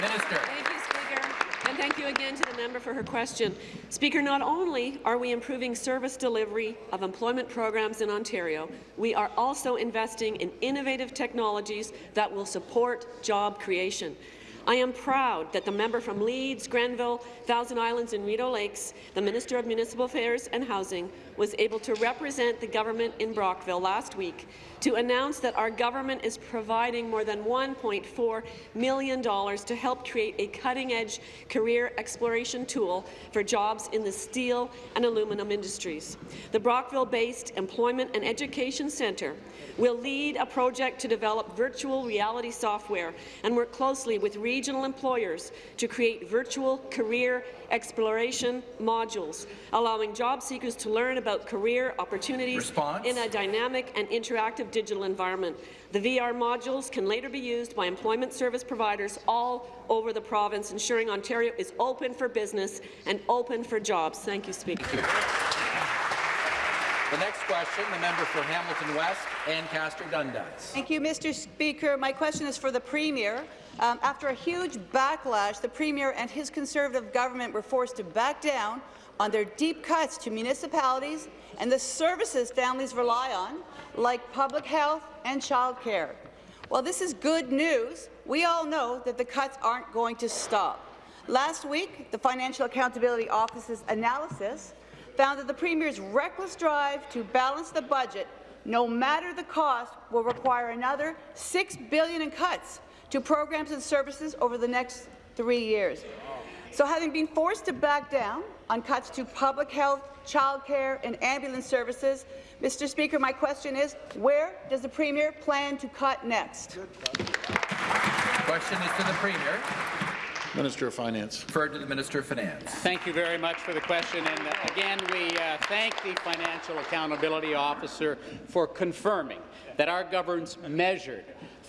Minister. Thank you, Speaker. And thank you again to the member for her question. Speaker, not only are we improving service delivery of employment programs in Ontario, we are also investing in innovative technologies that will support job creation. I am proud that the member from Leeds, Grenville, Thousand Islands and Rideau Lakes, the Minister of Municipal Affairs and Housing, was able to represent the government in Brockville last week to announce that our government is providing more than $1.4 million to help create a cutting-edge career exploration tool for jobs in the steel and aluminum industries. The Brockville-based Employment and Education Centre will lead a project to develop virtual reality software and work closely with regional employers to create virtual career exploration modules, allowing job seekers to learn about career opportunities Response? in a dynamic and interactive digital environment. The VR modules can later be used by employment service providers all over the province, ensuring Ontario is open for business and open for jobs. Thank you, Speaker. Thank you. The next question, the member for Hamilton West, Ancaster Dundas. Thank you, Mr. Speaker. My question is for the Premier. Um, after a huge backlash, the Premier and his Conservative government were forced to back down on their deep cuts to municipalities and the services families rely on, like public health and childcare. While this is good news, we all know that the cuts aren't going to stop. Last week, the Financial Accountability Office's analysis found that the Premier's reckless drive to balance the budget, no matter the cost, will require another 6 billion in cuts to programs and services over the next three years. So having been forced to back down on cuts to public health, childcare and ambulance services, Mr. Speaker, my question is, where does the Premier plan to cut next? Question is to the Premier. Minister of Finance. Referred to the Minister of Finance. Thank you very much for the question. And uh, again, we uh, thank the Financial Accountability Officer for confirming that our government's measured,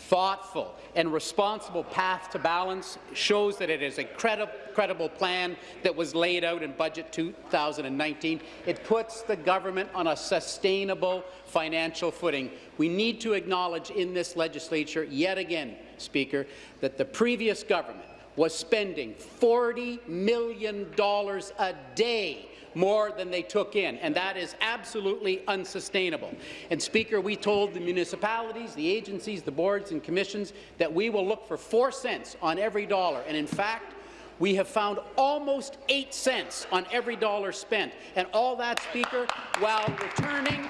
thoughtful and responsible path to balance shows that it is a credi credible plan that was laid out in Budget 2019. It puts the government on a sustainable financial footing. We need to acknowledge in this legislature, yet again, Speaker, that the previous government was spending $40 million a day more than they took in, and that is absolutely unsustainable. And Speaker, we told the municipalities, the agencies, the boards and commissions that we will look for four cents on every dollar, and in fact, we have found almost eight cents on every dollar spent, and all that, Speaker, while returning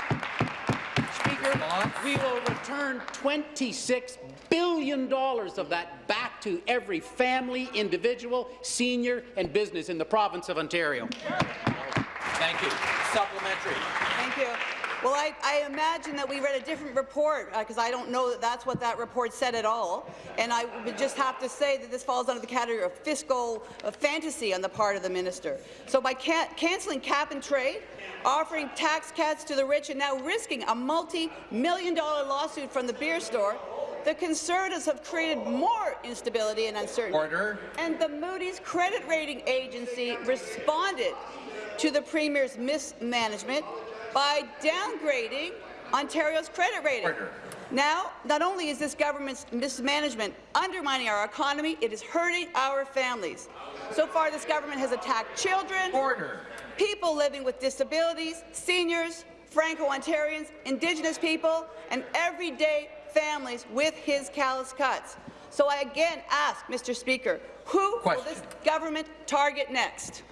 we will return $26 billion of that back to every family, individual, senior and business in the province of Ontario. Thank you. Supplementary. Thank you. Well, I, I imagine that we read a different report, because uh, I don't know that that's what that report said at all. And I would just have to say that this falls under the category of fiscal uh, fantasy on the part of the minister. So by can cancelling cap and trade, offering tax cuts to the rich, and now risking a multi-million dollar lawsuit from the beer store, the Conservatives have created more instability and uncertainty. Order. And the Moody's credit rating agency responded to the Premier's mismanagement by downgrading Ontario's credit rating. Order. Now, not only is this government's mismanagement undermining our economy, it is hurting our families. So far, this government has attacked children, Order. people living with disabilities, seniors, Franco-Ontarians, Indigenous people, and everyday families with his callous cuts. So I again ask, Mr. Speaker, who Question. will this government target next?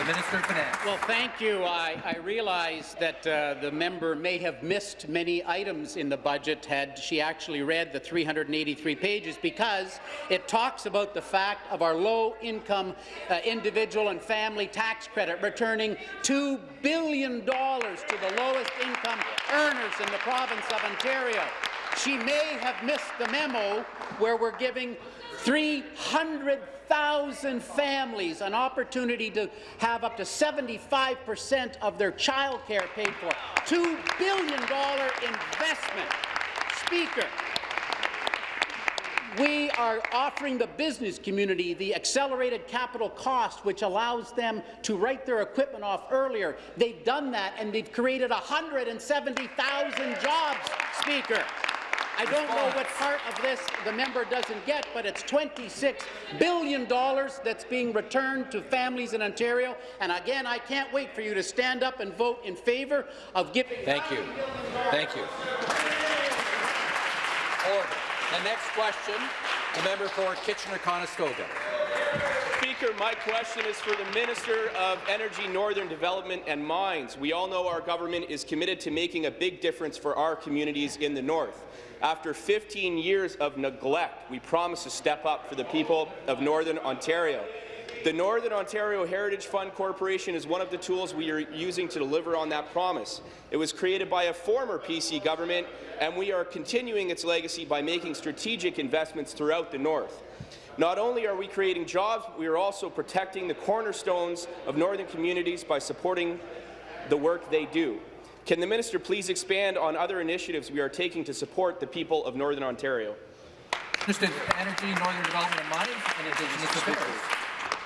The Minister of Finance. Well, thank you. I, I realize that uh, the member may have missed many items in the budget had she actually read the 383 pages because it talks about the fact of our low-income uh, individual and family tax credit returning $2 billion to the lowest income earners in the province of Ontario. She may have missed the memo where we're giving 300,000 families an opportunity to have up to 75 percent of their child care paid for. $2 billion investment. Speaker, we are offering the business community the accelerated capital cost, which allows them to write their equipment off earlier. They've done that, and they've created 170,000 jobs, Speaker. I don't know what part of this the member doesn't get, but it's $26 billion that's being returned to families in Ontario. And again, I can't wait for you to stand up and vote in favour of giving. Thank you. Thank you. Order. The next question, the member for Kitchener-Conestoga. Speaker, my question is for the Minister of Energy, Northern Development and Mines. We all know our government is committed to making a big difference for our communities in the north. After 15 years of neglect, we promise to step up for the people of Northern Ontario. The Northern Ontario Heritage Fund Corporation is one of the tools we are using to deliver on that promise. It was created by a former PC government, and we are continuing its legacy by making strategic investments throughout the North. Not only are we creating jobs, we are also protecting the cornerstones of northern communities by supporting the work they do. Can the minister please expand on other initiatives we are taking to support the people of Northern Ontario? Minister Energy, Northern Development and and Indigenous Affairs.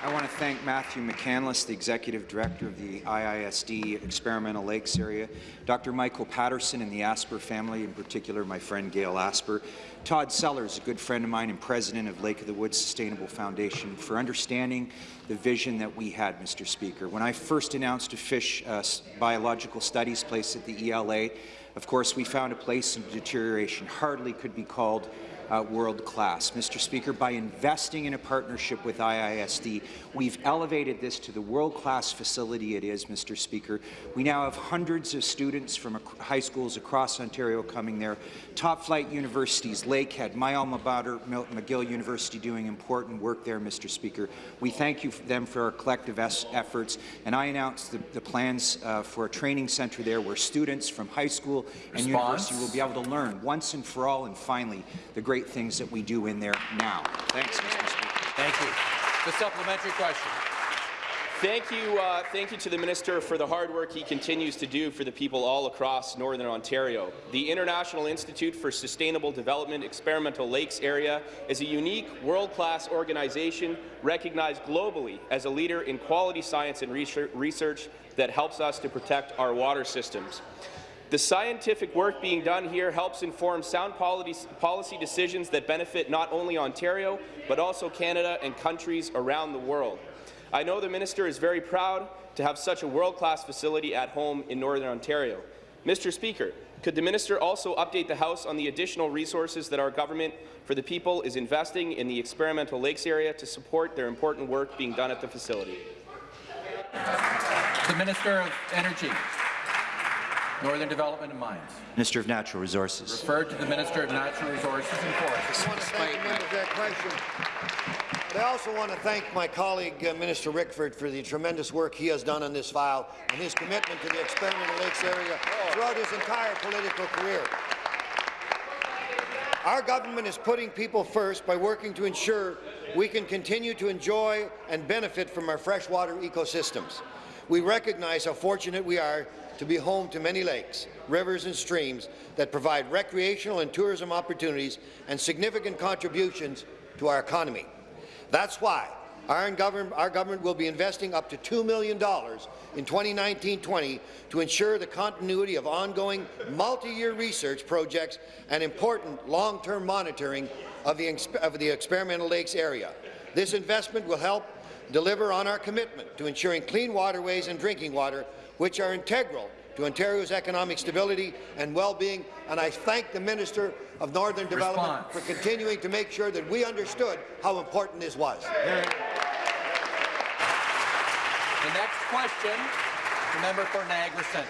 I want to thank Matthew McCandless, the Executive Director of the IISD Experimental Lakes Area, Dr. Michael Paterson and the Asper family, in particular my friend Gail Asper, Todd Sellers, a good friend of mine and president of Lake of the Woods Sustainable Foundation, for understanding the vision that we had, Mr. Speaker. When I first announced a fish uh, biological studies place at the ELA, Of course, we found a place in deterioration hardly could be called uh, world-class. Mr. Speaker, by investing in a partnership with IISD, we've elevated this to the world-class facility it is, Mr. Speaker. We now have hundreds of students from high schools across Ontario coming there, top-flight universities, Lakehead, my alma mater, McGill University, doing important work there, Mr. Speaker. We thank you for them for our collective efforts, and I announced the, the plans uh, for a training centre there where students from high school and Response. university will be able to learn once and for all, and finally, the great things that we do in there now. Thanks, Mr. Speaker. Thank you. The supplementary question. Thank you, uh, thank you to the minister for the hard work he continues to do for the people all across Northern Ontario. The International Institute for Sustainable Development Experimental Lakes area is a unique, world-class organization recognized globally as a leader in quality science and research that helps us to protect our water systems. The scientific work being done here helps inform sound policy decisions that benefit not only Ontario, but also Canada and countries around the world. I know the minister is very proud to have such a world-class facility at home in Northern Ontario. Mr. Speaker, could the minister also update the House on the additional resources that our government for the people is investing in the experimental lakes area to support their important work being done at the facility? The Minister of Energy. Northern Development and Mines. Minister of Natural Resources. Referred to the Minister of Natural Resources and Forests. I want to thank the member for that question. But I also want to thank my colleague, uh, Minister Rickford, for the tremendous work he has done on this file and his commitment to the experimental lakes area throughout his entire political career. Our government is putting people first by working to ensure we can continue to enjoy and benefit from our freshwater ecosystems. We recognize how fortunate we are to be home to many lakes, rivers and streams that provide recreational and tourism opportunities and significant contributions to our economy. That's why our government, our government will be investing up to $2 million in 2019-20 to ensure the continuity of ongoing multi-year research projects and important long-term monitoring of the, of the experimental lakes area. This investment will help deliver on our commitment to ensuring clean waterways and drinking water which are integral to Ontario's economic stability and well-being, and I thank the Minister of Northern Development Response. for continuing to make sure that we understood how important this was. The next question, the member for Niagara Centre.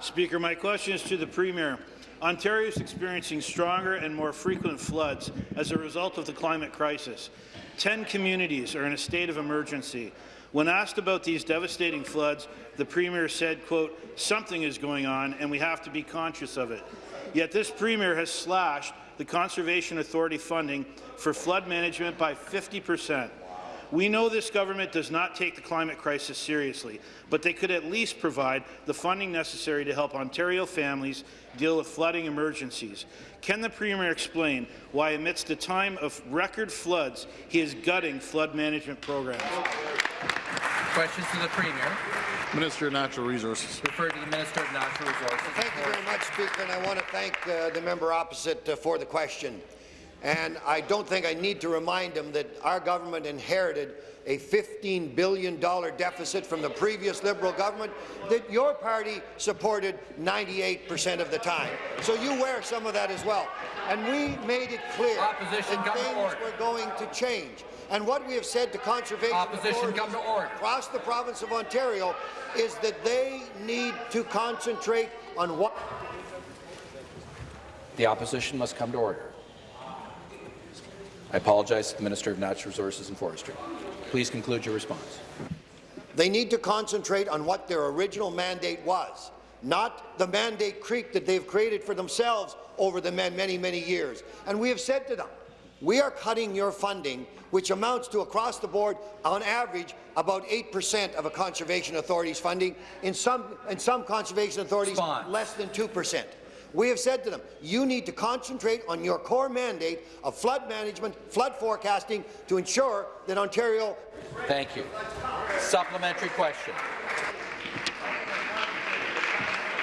Speaker, my question is to the Premier. Ontario is experiencing stronger and more frequent floods as a result of the climate crisis. Ten communities are in a state of emergency. When asked about these devastating floods, the Premier said, quote, something is going on and we have to be conscious of it. Yet this Premier has slashed the Conservation Authority funding for flood management by 50 percent. We know this government does not take the climate crisis seriously, but they could at least provide the funding necessary to help Ontario families deal with flooding emergencies. Can the Premier explain why, amidst a time of record floods, he is gutting flood management programs? Questions to the Premier. Minister of Natural Resources. Referred to the Minister of Natural Resources. Thank you very much, Speaker, and I want to thank uh, the member opposite uh, for the question. And I don't think I need to remind him that our government inherited a $15 billion deficit from the previous Liberal government that your party supported 98 percent of the time. So you wear some of that as well. And we made it clear Opposition, that things were going to change. And what we have said to conservation Opposition, come to order. across the province of Ontario is that they need to concentrate on what The opposition must come to order. I apologize to the Minister of Natural Resources and Forestry. Please conclude your response. They need to concentrate on what their original mandate was, not the mandate creep that they've created for themselves over the many, many years. And we have said to them, we are cutting your funding, which amounts to across the board, on average, about 8% of a conservation authority's funding. In some, in some conservation authorities, Response. less than 2%. We have said to them, you need to concentrate on your core mandate of flood management, flood forecasting, to ensure that Ontario... Thank you. Supplementary question.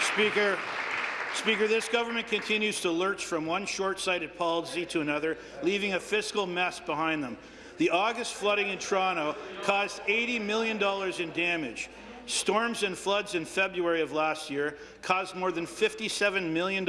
Speaker, Speaker, this government continues to lurch from one short-sighted policy to another, leaving a fiscal mess behind them. The August flooding in Toronto caused $80 million in damage. Storms and floods in February of last year caused more than $57 million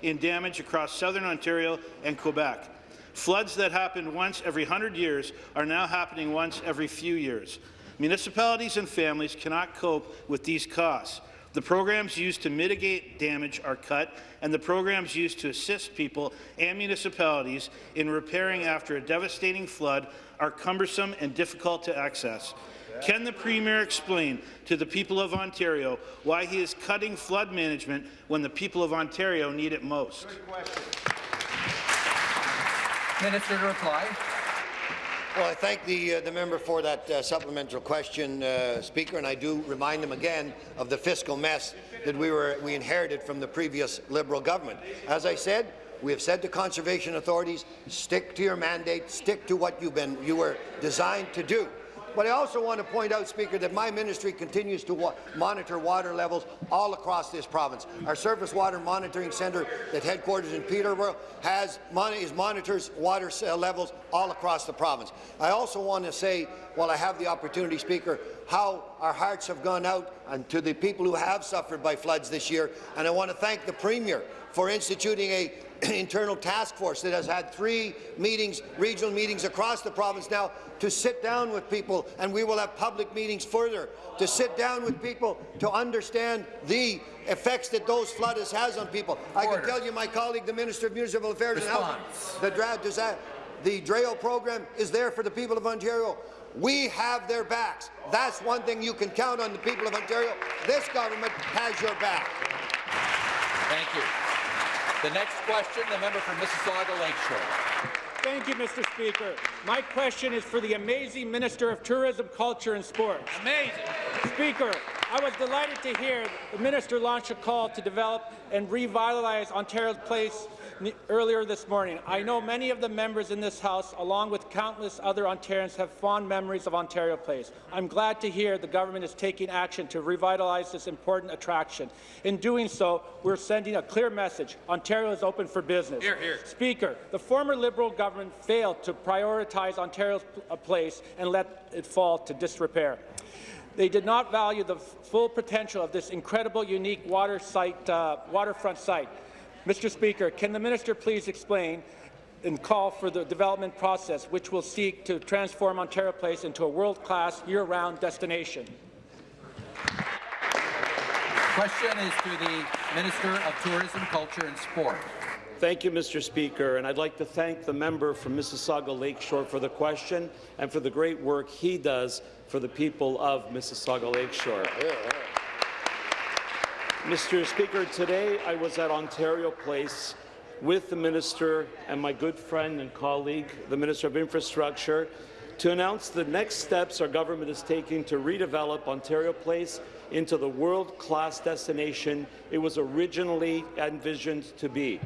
in damage across southern Ontario and Quebec. Floods that happened once every 100 years are now happening once every few years. Municipalities and families cannot cope with these costs. The programs used to mitigate damage are cut, and the programs used to assist people and municipalities in repairing after a devastating flood are cumbersome and difficult to access. Can the Premier explain to the people of Ontario why he is cutting flood management when the people of Ontario need it most? Minister to reply. Well, I thank the, uh, the member for that uh, supplemental question, uh, Speaker, and I do remind him again of the fiscal mess that we, were, we inherited from the previous Liberal government. As I said, we have said to conservation authorities, stick to your mandate, stick to what you've been, you were designed to do. But I also want to point out, Speaker, that my ministry continues to wa monitor water levels all across this province. Our Surface Water Monitoring Centre, that headquarters in Peterborough, has mon is monitors water uh, levels all across the province. I also want to say, while I have the opportunity, Speaker, how our hearts have gone out and to the people who have suffered by floods this year, and I want to thank the Premier for instituting a internal task force that has had three meetings, regional meetings across the province now to sit down with people, and we will have public meetings further to sit down with people to understand the effects that those floods has on people. Order. I can tell you, my colleague, the Minister of Municipal Affairs Response. and Housing, the that. The DRAO program is there for the people of Ontario. We have their backs. That's one thing you can count on the people of Ontario. This government has your back. Thank you. The next question, the member for Mississauga Lakeshore. Thank you, Mr. Speaker. My question is for the amazing Minister of Tourism, Culture and Sports. Amazing. Speaker, I was delighted to hear the minister launch a call to develop and revitalize Ontario's place earlier this morning. I know many of the members in this House, along with countless other Ontarians, have fond memories of Ontario Place. I'm glad to hear the government is taking action to revitalize this important attraction. In doing so, we're sending a clear message. Ontario is open for business. Here, here. Speaker, the former Liberal government failed to prioritize Ontario's place and let it fall to disrepair. They did not value the full potential of this incredible, unique water site, uh, waterfront site. Mr. Speaker, can the minister please explain and call for the development process which will seek to transform Ontario Place into a world-class, year-round destination? Question is to the Minister of Tourism, Culture and Sport. Thank you, Mr. Speaker, and I'd like to thank the member from Mississauga Lakeshore for the question and for the great work he does for the people of Mississauga Lakeshore. Yeah, yeah. Mr. Speaker, today I was at Ontario Place with the Minister and my good friend and colleague, the Minister of Infrastructure, to announce the next steps our government is taking to redevelop Ontario Place into the world-class destination it was originally envisioned to be.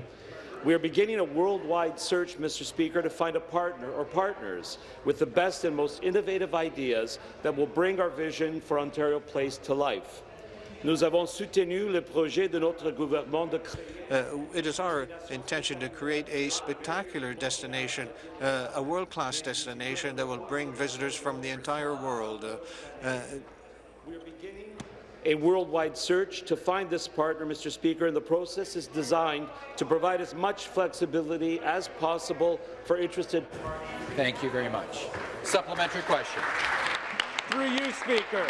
We are beginning a worldwide search, Mr. Speaker, to find a partner or partners with the best and most innovative ideas that will bring our vision for Ontario Place to life. Nous avons soutenu le projet de notre gouvernement de uh, it is our intention to create a spectacular destination, uh, a world-class destination that will bring visitors from the entire world. Uh, uh We're beginning a worldwide search to find this partner, Mr. Speaker, and the process is designed to provide as much flexibility as possible for interested parties. Thank you very much. Supplementary question. Through you, Speaker.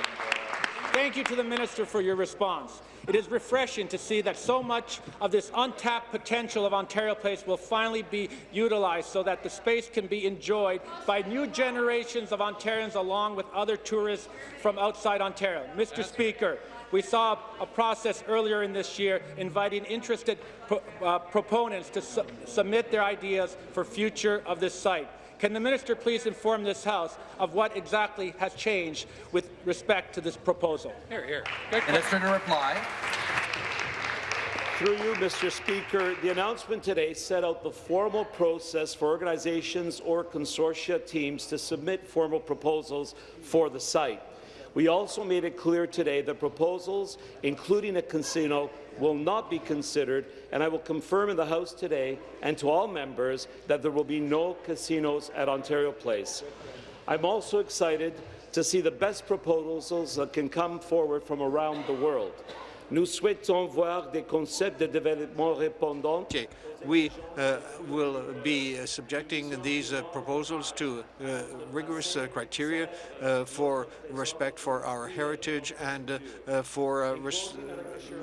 Thank you to the minister for your response. It is refreshing to see that so much of this untapped potential of Ontario Place will finally be utilized so that the space can be enjoyed by new generations of Ontarians along with other tourists from outside Ontario. Mr. That's Speaker, we saw a process earlier in this year inviting interested pro uh, proponents to su submit their ideas for future of this site. Can the minister please inform this House of what exactly has changed with respect to this proposal? Here, here. Minister to reply. Through you, Mr. Speaker, the announcement today set out the formal process for organizations or consortia teams to submit formal proposals for the site. We also made it clear today that proposals, including a casino, will not be considered, and I will confirm in the House today and to all members that there will be no casinos at Ontario Place. I'm also excited to see the best proposals that can come forward from around the world. Nous souhaitons voir des concepts de développement répondants. We uh, will be uh, subjecting these uh, proposals to uh, rigorous uh, criteria uh, for respect for our heritage and for uh, res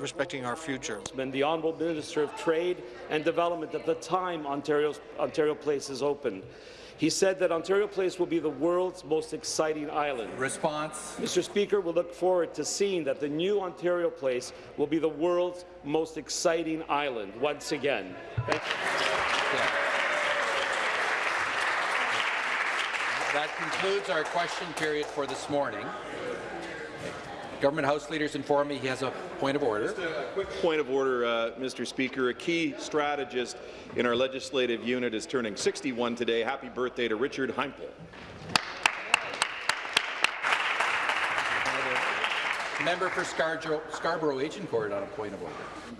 respecting our future. And the Honourable Minister of Trade and Development at the time Ontario's, Ontario Place is opened. He said that Ontario Place will be the world's most exciting island. Response. Mr. Speaker, we look forward to seeing that the new Ontario Place will be the world's most exciting island once again. That concludes our question period for this morning. Government House leaders inform me he has a point of order. Just a quick point of order, uh, Mr. Speaker. A key strategist in our legislative unit is turning 61 today. Happy birthday to Richard Heimpel. Member for Scarborough, Scarborough Agincourt on a point of order.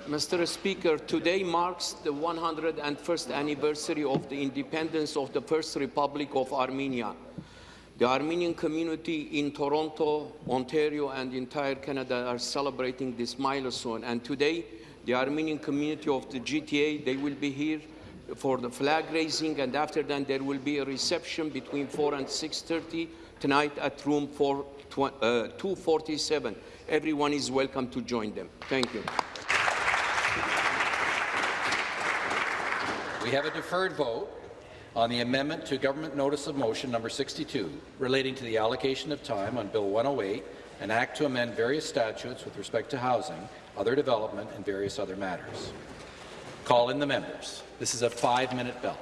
Mr. Speaker, today marks the 101st anniversary of the independence of the First Republic of Armenia. The Armenian community in Toronto, Ontario, and entire Canada are celebrating this milestone. And today, the Armenian community of the GTA, they will be here for the flag raising, and after that, there will be a reception between 4 and 6.30 tonight at room 4, uh, 247. Everyone is welcome to join them. Thank you. We have a deferred vote on the amendment to Government Notice of Motion number 62 relating to the allocation of time on Bill 108, an act to amend various statutes with respect to housing, other development, and various other matters. Call in the members. This is a five-minute bell.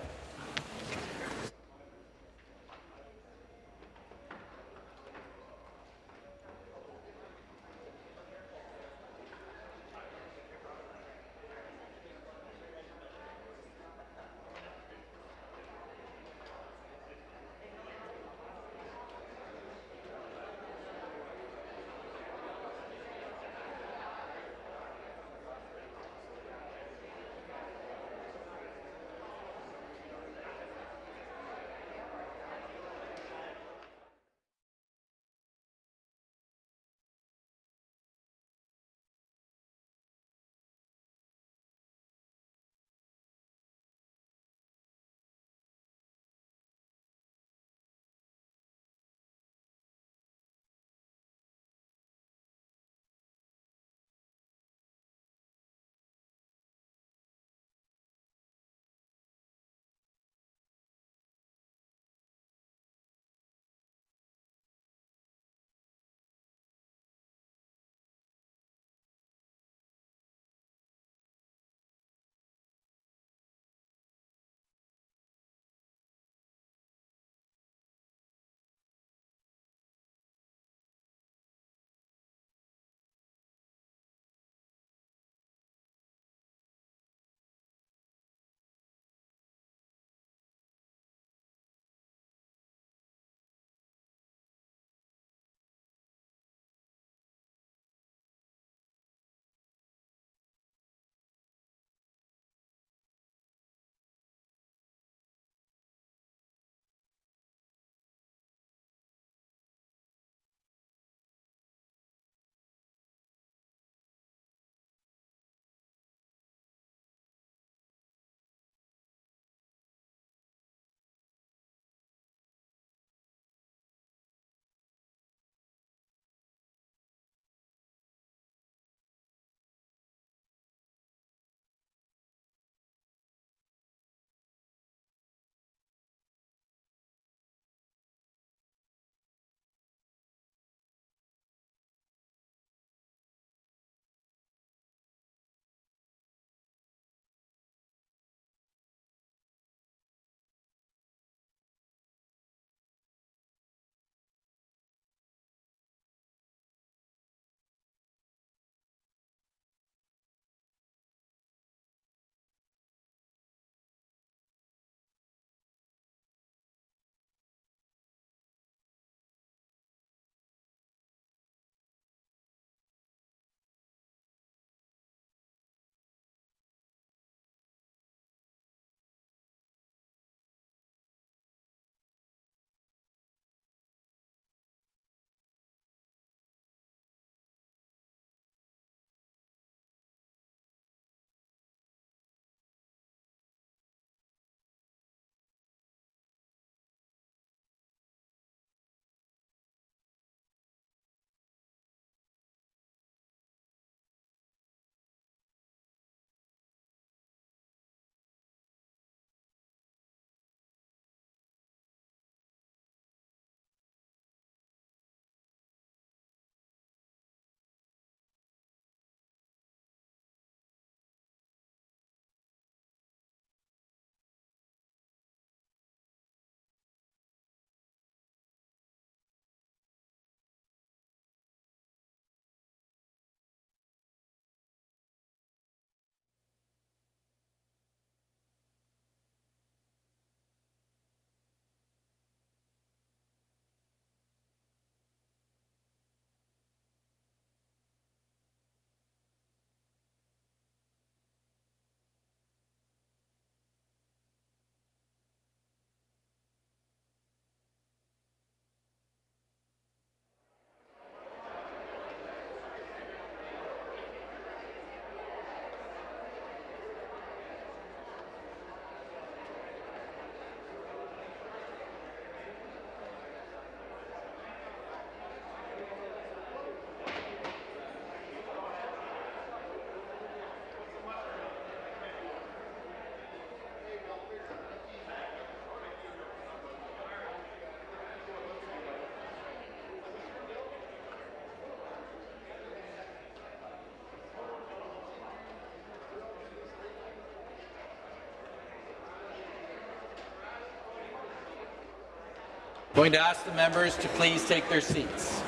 Going to ask the members to please take their seats.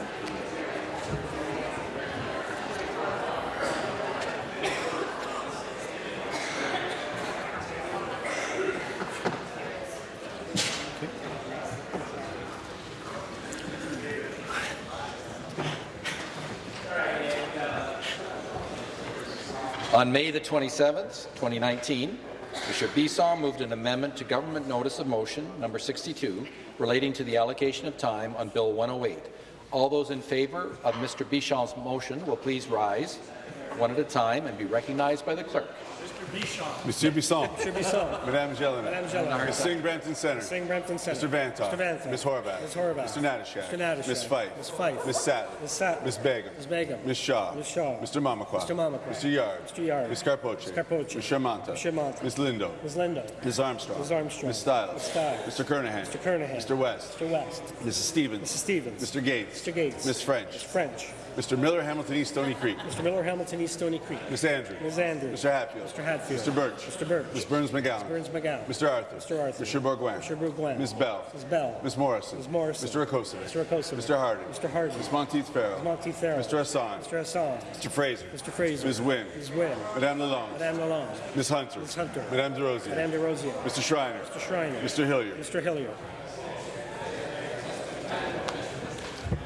On May the 27th, 2019, Mr. Bisson moved an amendment to Government Notice of Motion number 62 relating to the allocation of time on Bill 108. All those in favour of Mr. Bisson's motion will please rise one at a time and be recognized by the clerk. Monsieur Bisson. Monsieur Bisson. Madame Gélinas. Madame Gélinas. Ms. Singh Brampton Center. Singh Brampton Center. Mr. Vanthof. Mr. Vanthof. Ms. Horwath. Ms. Horwath. Mr. Natyshak. Mr. Natyshak. Ms. Fife. Ms. Fife. Ms. Sattler. Ms. Sattler. Ms. Begum. Ms. Begum. Ms. Shaw. Ms. Shaw. Mr. Mamakwa. Mr. Mamakwa. Mr. Yarde. Mr. Yarde. Ms. Karpoche. Ms. Karpoche. Ms. Shermanta. Ms. Shermanta. Ms. Lindo. Ms. Lindo. Ms. Armstrong. Ms. Armstrong. Ms. Stiles. Ms. Stiles. Mr. Kernaghan. Mr. Kernaghan. Mr. West. Mr. West. Mrs. Stevens. Mrs. Stevens. Mr. Gates. Mr. Gates. Ms. French. Ms. French. Mr. Miller, Hamilton East, Stoney Creek. Mr. Miller, Hamilton East, Stoney Creek. Ms. Andrews. Ms. Andrews. Mr. Hatfield. Mr. Hatfield. Mr. Burch. Mr. Burch. Ms. Berns-McGown. Ms. Burns McGowan. Mr. Arthur. Mr. Arthur. Mr. Bourgouin. Mr. Bourgouin. Ms. Bell. Ms. Bell. Ms. Morrison. Ms. Morrison. Mr. Rakocevic. Mr. Rakocevic. Mr. Harden. Mr. Harden. Ms. Monteith Farrell. Ms. Monteith Farrell. Mr. Hassan. Mr. Hassan. Mr. Fraser. Mr. Fraser. Ms. Wynne. Ms. Wynne. Madame Lalonde. Madame Lalonde. Ms. Hunter. Ms. Hunter. Madame Des Rosiers. Madame Des Rosiers. Mr. Schreiner. Mr. Schreiner. Mr. Hillier. Mr. Hillier.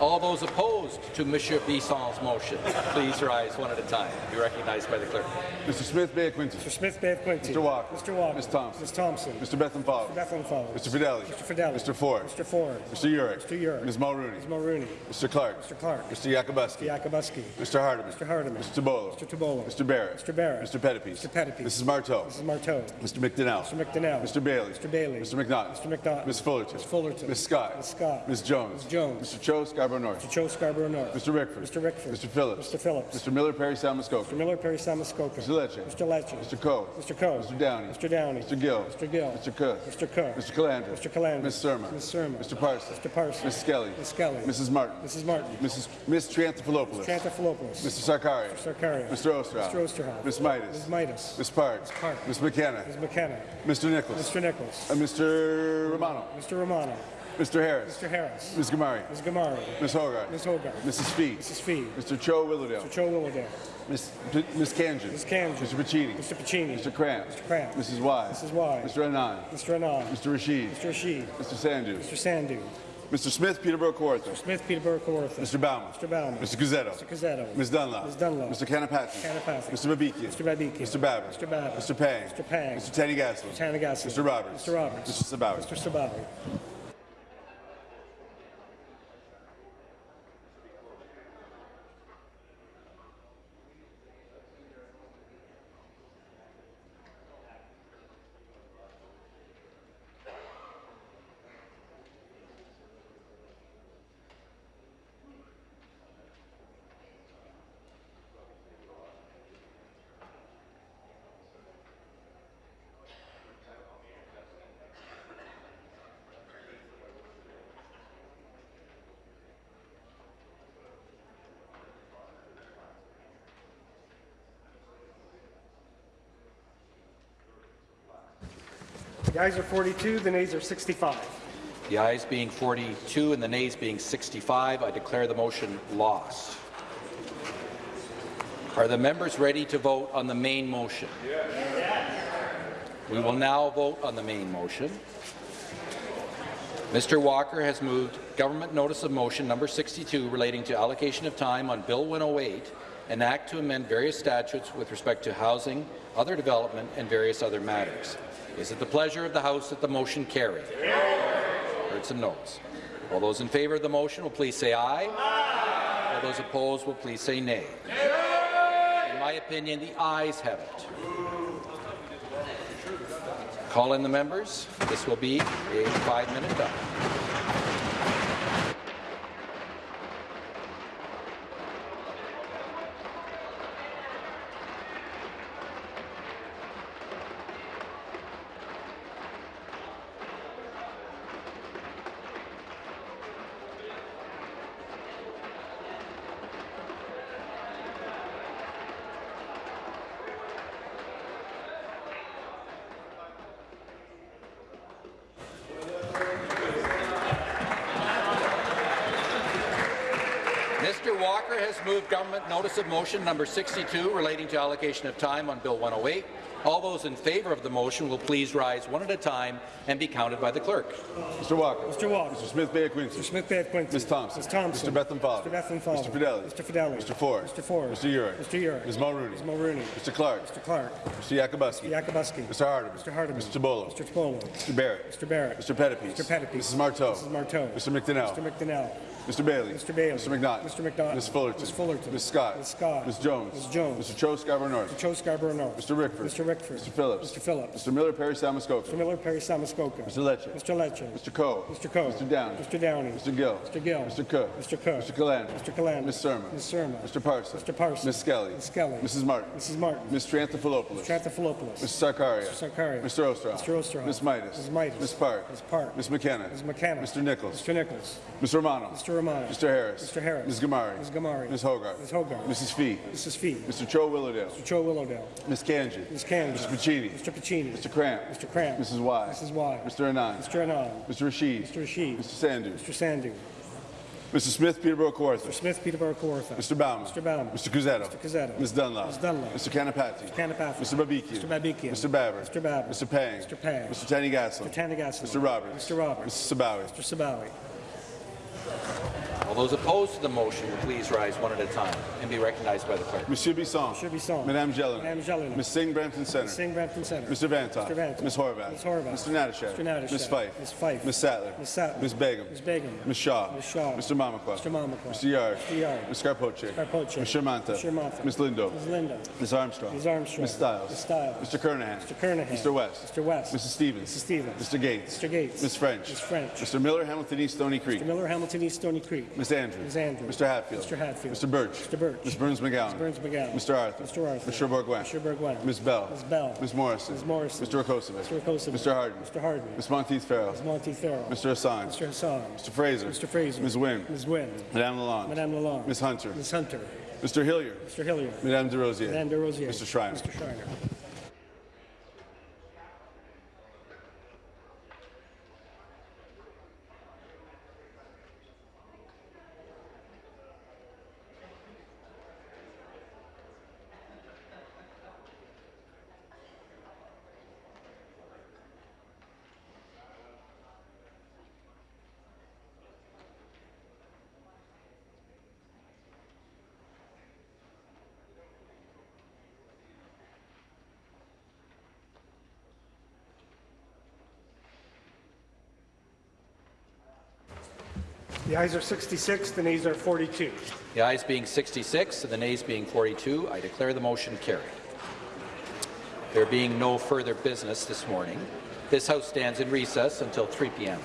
All those opposed to Monsieur Bisson's motion, please rise one at a time. Be recognized by the clerk. Mr. Smith Bay of Quinte. Mr. Smith Bay of Quinte. Mr. Walker. Mr. Walker. Ms. Thompson. Ms. Thompson. Mr. Bethlenfalvy. Mr. Bethlenfalvy. Mr. Fedeli. Mr. Fedeli. Mr. Ford. Mr. Ford. Mr. Yurek. Mr. Yurek. Ms. Mulroney. Ms. Mulroney. Mr. Clark. Mr. Clark. Mr. Yakabuski. Mr. Yakabuski. Mr. Hardeman. Mr. Hardeman. Mr. Tibollo. Mr. Tibollo. Mr. Barrett. Mr. Barrett. Mr. Pettapiece. Mr. Pettapiece. Mrs. Martow. Mrs. Martow. Mr. McDonnell. Mr. McDonnell. Mr. Bailey. Mr. Bailey. Mr. McNaught. Mr. McNaught. Ms. Fullerton. Ms. Fullerton. Ms. Scott. Ms. Scott. Ms. Jones. Ms. Jones. Mr. Cho Scarborough North. Mr. Cho Scarborough North. Mr. Rickford. Mr. Rickford. Mr. Phillips. Mr. Phillips. Mr. Miller Parry Sound Muskoka. Mr. Miller, Parry Sound Muskoka. Mr. Lecce. Mr. Lecce. Mr. Coe. Mr. Coe. Mr. Downey. Mr. Downey. Mr. Gill. Mr. Gill. Mr. Cook. Mr. Cook. Mr. Calandra. Mr. Calandra. Ms. Surma. Ms. Surma. Mr. Parsons. Mr. Parsons. Ms. Skelly. Ms. Skelly. Mrs. Martin. Mrs. Martin. Mrs. Ms. Triantafilopoulos. Trantafilopoulos. Mr. Sarkaria. Mr. Sarkaria. Mr. Oosterhoff. Mr. Oosterhoff. Ms. Mitas. Ms. Mitas. Ms. Park. Ms. Park. Ms. McKenna. Ms. McKenna. Mr. Nicholls. Mr. Nicholls. And Mr. Romano. Mr. Romano. Mr. Harris. Mr. Harris. Ms. Ghamari. Ms. Ghamari. Ms. Hogarth. Ms. Hogarth. Mrs. Fee. Mrs. Fee. Mr. Cho Willowdale. Mr. Cho Willowdale. Ms. P- Ms. Khanjin. Ms. Khanjin. Mr. Piccini. Mr. Piccini. Mr. Kramp. Mr. Kramp. Mrs. Wai. Mrs. Wai. Mr. Anand. Mr. Anand. Mr. Rasheed. Mr. Rasheed. Mr. Sandhu. Mr. Sandhu. Mr. Smith, Peterborough Kawartha. Smith, Peterborough, Kawartha. Mr. Bauman. Mr. Bauman. Mr. Cuzzetto. Mr. Cuzzetto. Ms. Dunlop. Ms. Dunlop. Mr. Kanapathi. Kanapathi. Mr. Babikian. Mr. Babikian. Mr. Babbitt. Mr. Babbitt. Mr. Pang. Mr. Pang. Mr. Thanigasalam. Mr. Thanigasalam. Mr. Roberts. Mr. Roberts. Mr. Sabawy. Mr. Sabawy. The ayes are 42, the nays are 65. The ayes being 42 and the nays being 65, I declare the motion lost. Are the members ready to vote on the main motion? Yes. We will now vote on the main motion. Mr. Walker has moved Government Notice of Motion number 62 relating to allocation of time on Bill 108, an act to amend various statutes with respect to housing, other development, and various other matters. Is it the pleasure of the House that the motion carry? Heard some noes. All those in favour of the motion will please say aye. aye. All those opposed will please say nay. nay. In my opinion, the ayes have it. Call in the members. This will be a five-minute time. Notice of motion number 62 relating to allocation of time on Bill 108. All those in favour of the motion will please rise one at a time and be counted by the clerk. Mr. Walker. Mr. Walker. Mr. Smith Bay of Quinte. Mr. Smith Bay of Quinte. Ms. Thompson. Ms. Thompson. Mr. Bethlenfalvy. Mr. Bethlenfalvy. Mr. Fedeli. Mr. Fedeli. Mr. Ford. Mr. Ford. Mr. Yurek. Mr. Yurek. Ms. Mulroney. Ms. Mulroney. Mr. Clark. Mr. Clark. Mr. Yakabuski. Mr. Yakabuski. Mr. Hardeman. Mr. Hardeman. Mr. Tibollo. Mr. Tibollo. Mr. Barrett. Mr. Barrett. Mr. Pettapiece. Mr. Pettapiece. Mrs. Martow. Mrs. Martow. Mr. McDonnell. Mr. McDonnell. Mr. Bailey. Mr. Bailey. Mr. McNaught. Mr. McNaught. Ms. Fullerton. Ms. Fullerton. Ms. Scott. Ms. Scott. Ms. Jones. Ms. Jones. Mr. Cho Scarborough North. Mr. Cho Scarborough North. Mr. Rickford. Mr. Rickford. Mr. Phillips. Mr. Phillips. Mr. Miller Parry Sound Muskoka. Mr. Miller Parry Sound Muskoka. Mr. Lecce. Mr. Lecce. Mr. Coe. Mr. Coe. Mr. Downey. Mr. Downey. Mr. Gill. Mr. Gill. Mr. Cook. Mr. Cook. Mr. Calandra. Mr. Calandra. Ms. Surma. Ms. Surma. Mr. Parson. Mr. Parson. Ms. Skelly. Ms. Skelly. Mrs. Martin. Mrs. Martin. Ms. Tranthopoulos. Tranthopoulos. Mr. Sarkaria. Mr. Sarkaria. Mr. Oosterhoff. Mr. Oosterhoff. Ms. Mitas. Ms. Mitas. Ms. Park. Ms. Park. Ms. McKenna. Ms. McKenna. Mr. Nicholls. Mr. Nicholls. Mr. Romano. Mr. Romano. Mr. Harris. Mr. Harris. Ms. Ghamari. Ms. Ghamari. Ms. Hogarth. Ms. Hogarth. Mrs. Fee. Mrs. Fee. Mr. Cho Willowdale. Mr. Cho Willowdale. Ms. Kanji. Ms. Canada. Mr. Piccini. Mr. Piccini. Mr. Kramp. Mr. Kramp. Mrs. Wai. Mrs. Wai. Mr. Anand. Mr. Anand. Mr. Rasheed. Mr. Rasheed. Mr. Sandhu. Mr. Sandhu. Mr. Smith Peterborough Kawartha. Mr. Smith, Peterborough, Kawartha. Mr. Bauman. Mr. Bauman. Mr. Cuzzetto. Mr. Cuzzetto. Ms. Dunlop. Ms. Dunlop. Mr. Kanapathi. Mr. Kanapathi. Mr. Babikian. Mr. Babikian. Mr. Baber. Mr. Baber. Mr. Pang. Mr. Pang. Mr. Thanigasalam. Mr. Thanigasalam. Mr. Roberts. Mr. Roberts. Mrs. Sabawy. Mr. Sabawy. あ! Those opposed to the motion will please rise one at a time and be recognized by the clerk. Monsieur Bisson. Monsieur Bisson. Madame Gélinas. Madame Gélinas. Ms. Singh Brampton Center. Ms. Singh Brampton Center. Mr. Vanthof. Mr. Vanthof. Ms. Horwath. Ms. Horwath. Mr. Natyshak. Mr. Natyshak. Ms. Fife. Ms. Fife. Ms. Sattler. Ms. Sattler. Ms. Begum. Ms. Begum. Ms. Shaw. Ms. Shaw. Mr. Mamakwa. Mr. Mamakwa. Mr. Yarde. Mr. Yarde. Ms. Scarpoche. Scarpoche. Ms. Shermanta. Ms. Shermanta. Ms. Lindo. Ms. Lindo. Ms. Armstrong. Ms. Armstrong. Ms. Stiles. Ms. Stiles. Mr. Kernaghan. Mr. Kernaghan. Mr. West. Mr. West. Mrs. Stevens. Mrs. Stevens. Mr. Gates. Mr. Gates. Ms. French. Ms. French. Mr. Miller, Hamilton East, Stoney Creek. Mr. Miller, Hamilton East, Stoney Creek. Ms. Andrews. Ms. Andrews. Mr. Hatfield. Mr. Hatfield. Mr. Burch. Mr. Burch. Ms. Berns-McGown. Ms. Berns-McGown. Mr. Arthur. Mr. Arthur. Mr. Bourgouin. Mr. Bourgouin. Ms. Bell. Ms. Bell. Ms. Morrison. Ms. Morrison. Mr. Rakocevic. Mr. Rakocevic. Mr. Harden. Mr. Harden. Ms. Monteith Farrell. Ms. Monteith Farrell. Mr. Hassan. Mr. Hassan. Mr. Fraser. Mr. Fraser. Ms. Wynne. Ms. Wynne. Madame Lalonde. Madame Lalonde. Ms. Hunter. Ms. Hunter. Mr. Hillier. Mr. Hillier. Madame Des Rosiers. Madame Des Rosiers. Mr. Schreiner. Mr. Schreiner. Ayes are 66, the nays are 42. The ayes being 66 and the nays being 42, I declare the motion carried. There being no further business this morning, this House stands in recess until 3 p.m.